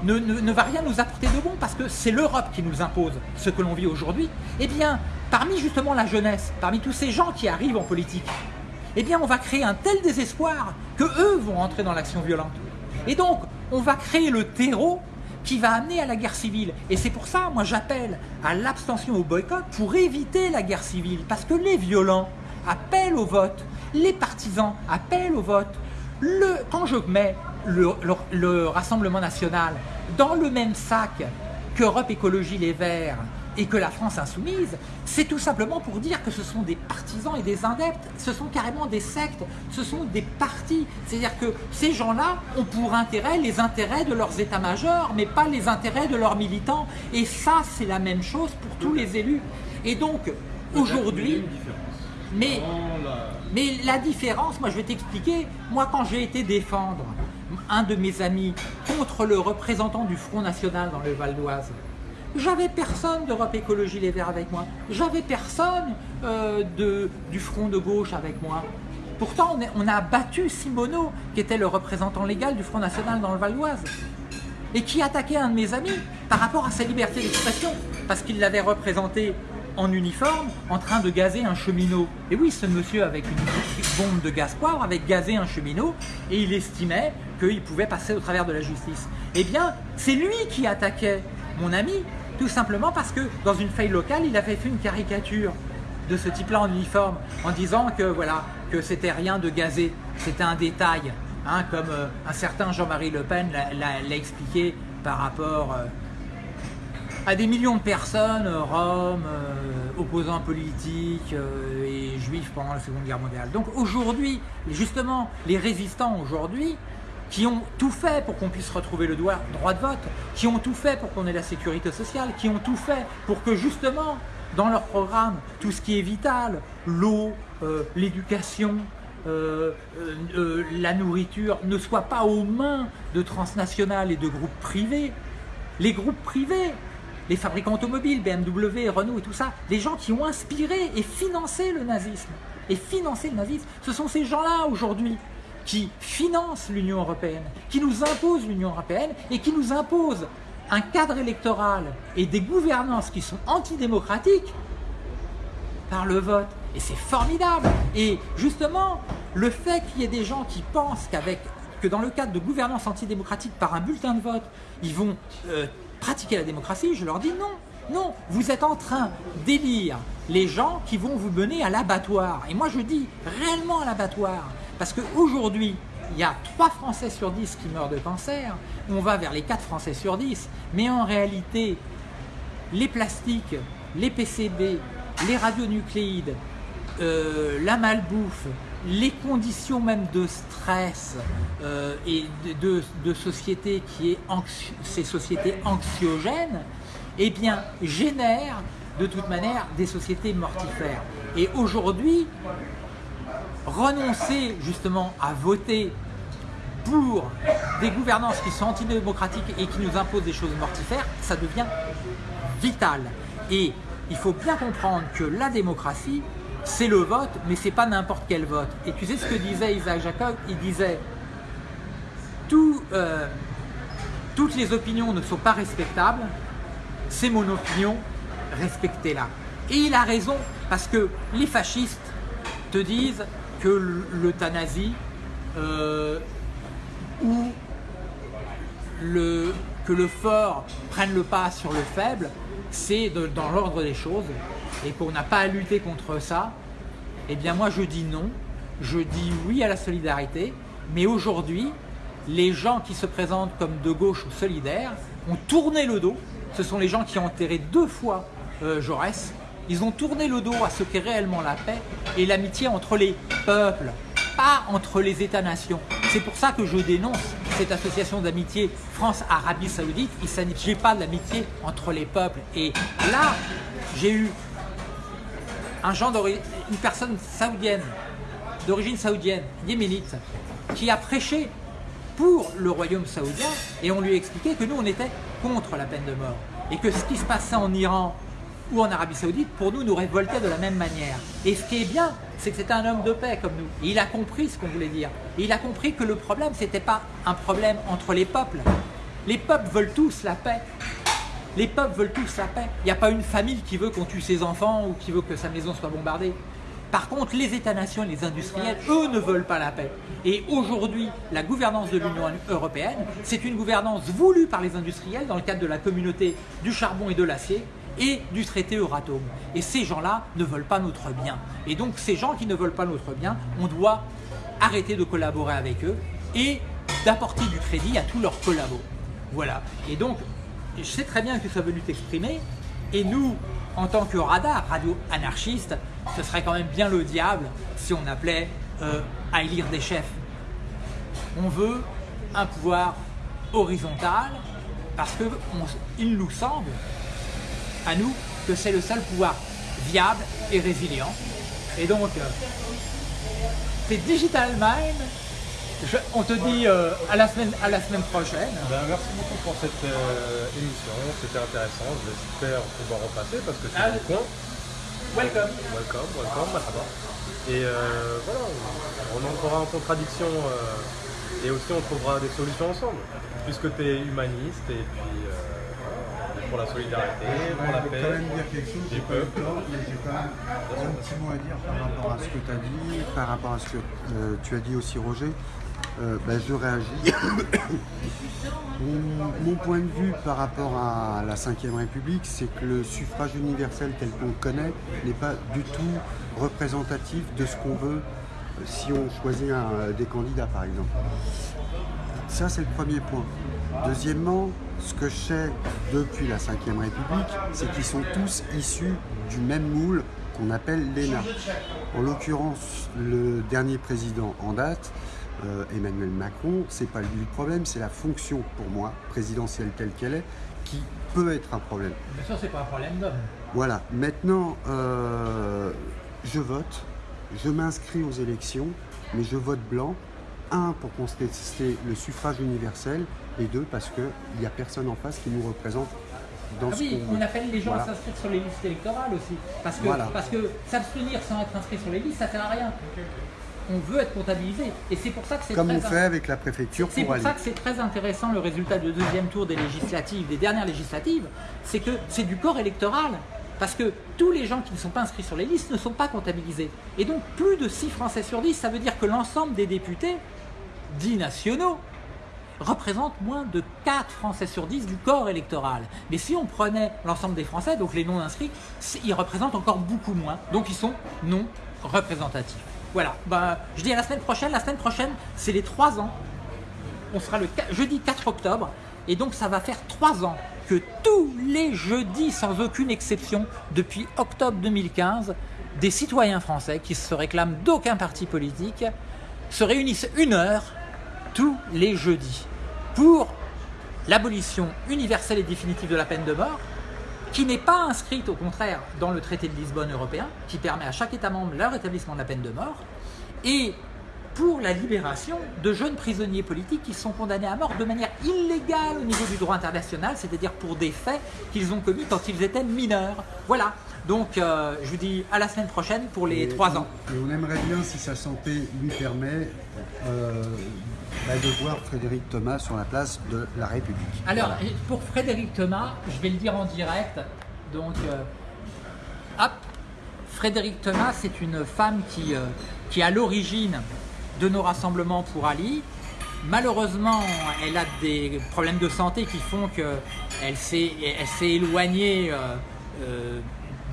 ne, va rien nous apporter de bon parce que c'est l'Europe qui nous impose ce que l'on vit aujourd'hui, eh bien, parmi justement la jeunesse, parmi tous ces gens qui arrivent en politique, eh bien, on va créer un tel désespoir que eux vont entrer dans l'action violente. Et donc, on va créer le terreau qui va amener à la guerre civile. Et c'est pour ça, moi, j'appelle à l'abstention au boycott pour éviter la guerre civile. Parce que les violents appellent au vote, les partisans appellent au vote. Le, quand je mets le, Rassemblement national dans le même sac qu'Europe Écologie Les Verts et que la France Insoumise, c'est tout simplement pour dire que ce sont des partisans et des adeptes, ce sont carrément des sectes, ce sont des partis. C'est-à-dire que ces gens-là ont pour intérêt les intérêts de leurs états-majors, mais pas les intérêts de leurs militants. Et ça, c'est la même chose pour tous les élus. Et donc, aujourd'hui... Mais, mais la différence, moi je vais t'expliquer, moi quand j'ai été défendre un de mes amis contre le représentant du Front National dans le Val d'Oise. J'avais personne d'Europe Écologie Les Verts avec moi. J'avais personne euh, de, du Front de gauche avec moi. Pourtant, on, a battu Simoneau, qui était le représentant légal du Front National dans le Val d'Oise, et qui attaquait un de mes amis par rapport à sa liberté d'expression, parce qu'il l'avait représenté en uniforme en train de gazer un cheminot. Et oui, ce monsieur avec une bombe de gaz poivre avait gazé un cheminot et il estimait qu'il pouvait passer au travers de la justice. Eh bien, c'est lui qui attaquait mon ami, tout simplement parce que dans une feuille locale, il avait fait une caricature de ce type-là en uniforme, en disant que voilà, que c'était rien de gazé, c'était un détail, hein, comme euh, un certain Jean-Marie Le Pen l'a expliqué par rapport euh, à des millions de personnes, euh, roms, opposants politiques et juifs pendant la Seconde Guerre mondiale. Donc aujourd'hui, justement, les résistants aujourd'hui, qui ont tout fait pour qu'on puisse retrouver le droit de vote, qui ont tout fait pour qu'on ait la sécurité sociale, qui ont tout fait pour que justement, dans leur programme, tout ce qui est vital, l'eau, l'éducation, la nourriture, ne soit pas aux mains de transnationales et de groupes privés. Les groupes privés les fabricants automobiles, BMW, Renault et tout ça, les gens qui ont inspiré et financé le nazisme. Et financé le nazisme, ce sont ces gens-là aujourd'hui qui financent l'Union Européenne, qui nous imposent l'Union Européenne et qui nous imposent un cadre électoral et des gouvernances qui sont antidémocratiques par le vote. Et c'est formidable. Et justement, le fait qu'il y ait des gens qui pensent qu'avec que dans le cadre de gouvernance antidémocratique par un bulletin de vote, ils vont euh, pratiquer la démocratie, je leur dis non. Non, vous êtes en train d'élire les gens qui vont vous mener à l'abattoir. Et moi je dis réellement à l'abattoir. Parce qu'aujourd'hui, il y a 3 Français sur 10 qui meurent de cancer. On va vers les 4 Français sur 10. Mais en réalité, les plastiques, les PCB les radionucléides, euh, la malbouffe, les conditions même de stress euh, et de, de, société qui est ces sociétés anxiogènes, eh bien, génèrent de toute manière des sociétés mortifères. Et aujourd'hui, renoncer justement à voter pour des gouvernances qui sont antidémocratiques et qui nous imposent des choses mortifères, ça devient vital. Et il faut bien comprendre que la démocratie, c'est le vote, mais c'est pas n'importe quel vote. Et tu sais ce que disait Isaac Jacob? Il disait euh, toutes les opinions ne sont pas respectables, c'est mon opinion, respectez-la. Et il a raison, parce que les fascistes te disent que l'euthanasie euh, ou que le fort prenne le pas sur le faible, c'est dans l'ordre des choses. Et qu'on n'a pas à lutter contre ça, eh bien moi je dis non, je dis oui à la solidarité, mais aujourd'hui, les gens qui se présentent comme de gauche ou solidaires ont tourné le dos, ce sont les gens qui ont enterré deux fois euh, Jaurès, ils ont tourné le dos à ce qu'est réellement la paix et l'amitié entre les peuples, pas entre les États-nations. C'est pour ça que je dénonce cette association d'amitié France-Arabie Saoudite. Il s'agit pas de l'amitié entre les peuples. Et là, j'ai eu une personne saoudienne, d'origine saoudienne, yéménite, qui a prêché pour le royaume saoudien et on lui a expliqué que nous on était contre la peine de mort et que ce qui se passait en Iran ou en Arabie Saoudite, pour nous, nous révoltait de la même manière. Et ce qui est bien, c'est que c'était un homme de paix comme nous. Et il a compris ce qu'on voulait dire. Et il a compris que le problème, ce n'était pas un problème entre les peuples. Les peuples veulent tous la paix. Les peuples veulent tous la paix. Il n'y a pas une famille qui veut qu'on tue ses enfants ou qui veut que sa maison soit bombardée. Par contre, les États-nations les industriels, eux, ne veulent pas la paix. Et aujourd'hui, la gouvernance de l'Union européenne, c'est une gouvernance voulue par les industriels dans le cadre de la communauté du charbon et de l'acier, et du traité Euratom. Et ces gens-là ne veulent pas notre bien. Et donc ces gens qui ne veulent pas notre bien, on doit arrêter de collaborer avec eux et d'apporter du crédit à tous leurs collabos. Voilà. Et donc, je sais très bien que ça veut venu t'exprimer. Et nous, en tant que radar, radio anarchiste, ce serait quand même bien le diable si on appelait euh, à élire des chefs. On veut un pouvoir horizontal parce qu'il nous semble à nous que c'est le seul pouvoir viable et résilient. Et donc, euh, c'est Digital Mind. on te dit euh, à, la semaine, à la semaine prochaine. Ben, merci beaucoup pour cette euh, émission, c'était intéressant. J'espère pouvoir repasser parce que c'est ah, coin. Welcome. Welcome, welcome, Et voilà, on entrera en contradiction et aussi on trouvera des solutions ensemble, puisque tu es humaniste et puis pour la solidarité, pour la paix. Je vais quand même dire quelque chose, j'ai pas mais j'ai quand même un petit mot à dire par rapport à ce que tu as dit, par rapport à ce que euh, tu as dit aussi Roger. Euh, ben, je réagis. mon, point de vue par rapport à la Ve République, c'est que le suffrage universel tel qu'on le connaît n'est pas du tout représentatif de ce qu'on veut euh, si on choisit un, des candidats par exemple. Ça c'est le premier point. Deuxièmement, ce que je sais depuis la Ve République, c'est qu'ils sont tous issus du même moule qu'on appelle l'ENA. En l'occurrence, le dernier président en date, euh, Emmanuel Macron, c'est pas lui le problème, c'est la fonction pour moi, présidentielle telle qu'elle est, qui peut être un problème. Bien sûr, c'est pas un problème d'homme. Voilà. Maintenant, euh, je vote, je m'inscris aux élections, mais je vote blanc. Un, pour contester le suffrage universel, et deux, parce qu'il n'y a personne en face qui nous représente dans ah ce oui, on appelle les gens à s'inscrire sur les listes électorales aussi. Parce que, parce que s'abstenir sans être inscrit sur les listes, ça ne sert à rien. On veut être comptabilisé. Et c'est pour ça que c'est Comme on fait avec la préfecture C'est pour, ça que c'est très intéressant le résultat du deuxième tour des législatives, des dernières législatives, c'est que c'est du corps électoral. Parce que tous les gens qui ne sont pas inscrits sur les listes ne sont pas comptabilisés. Et donc plus de 6 Français sur 10, ça veut dire que l'ensemble des députés, dits nationaux, représente moins de 4 Français sur 10 du corps électoral. Mais si on prenait l'ensemble des Français, donc les non-inscrits, ils représentent encore beaucoup moins. Donc ils sont non représentatifs. Voilà, ben, je dis à la semaine prochaine. La semaine prochaine, c'est les 3 ans. On sera le jeudi 4 octobre. Et donc ça va faire 3 ans que tous les jeudis, sans aucune exception, depuis octobre 2015, des citoyens français qui se réclament d'aucun parti politique se réunissent une heure tous les jeudis pour l'abolition universelle et définitive de la peine de mort, qui n'est pas inscrite au contraire dans le traité de Lisbonne européen, qui permet à chaque État membre leur établissement de la peine de mort, et pour la libération de jeunes prisonniers politiques qui sont condamnés à mort de manière illégale au niveau du droit international, c'est-à-dire pour des faits qu'ils ont commis quand ils étaient mineurs. Voilà. Donc, euh, je vous dis à la semaine prochaine pour les trois ans. Et on aimerait bien, si sa santé lui permet, euh, bah, de voir Frédéric Thomas sur la place de la République. Alors, pour Frédéric Thomas, je vais le dire en direct. Donc, euh, hop, Frédéric Thomas, c'est une femme qui, qui à l'origine de nos rassemblements pour Ali. Malheureusement, elle a des problèmes de santé qui font qu'elle s'est éloignée euh, euh,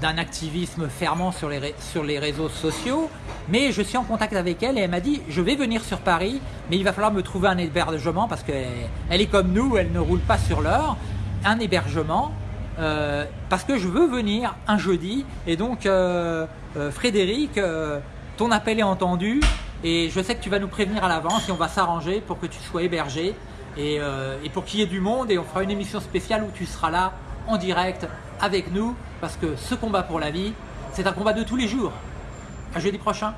d'un activisme fermant sur les, réseaux sociaux. Mais je suis en contact avec elle et elle m'a dit « je vais venir sur Paris, mais il va falloir me trouver un hébergement parce qu'elle elle est comme nous, elle ne roule pas sur l'heure. Un hébergement euh, parce que je veux venir un jeudi. Et donc, Frédéric, ton appel est entendu. Et je sais que tu vas nous prévenir à l'avance et on va s'arranger pour que tu sois hébergé euh, et, pour qu'il y ait du monde. Et on fera une émission spéciale où tu seras là en direct avec nous parce que ce combat pour la vie, c'est un combat de tous les jours. À jeudi prochain.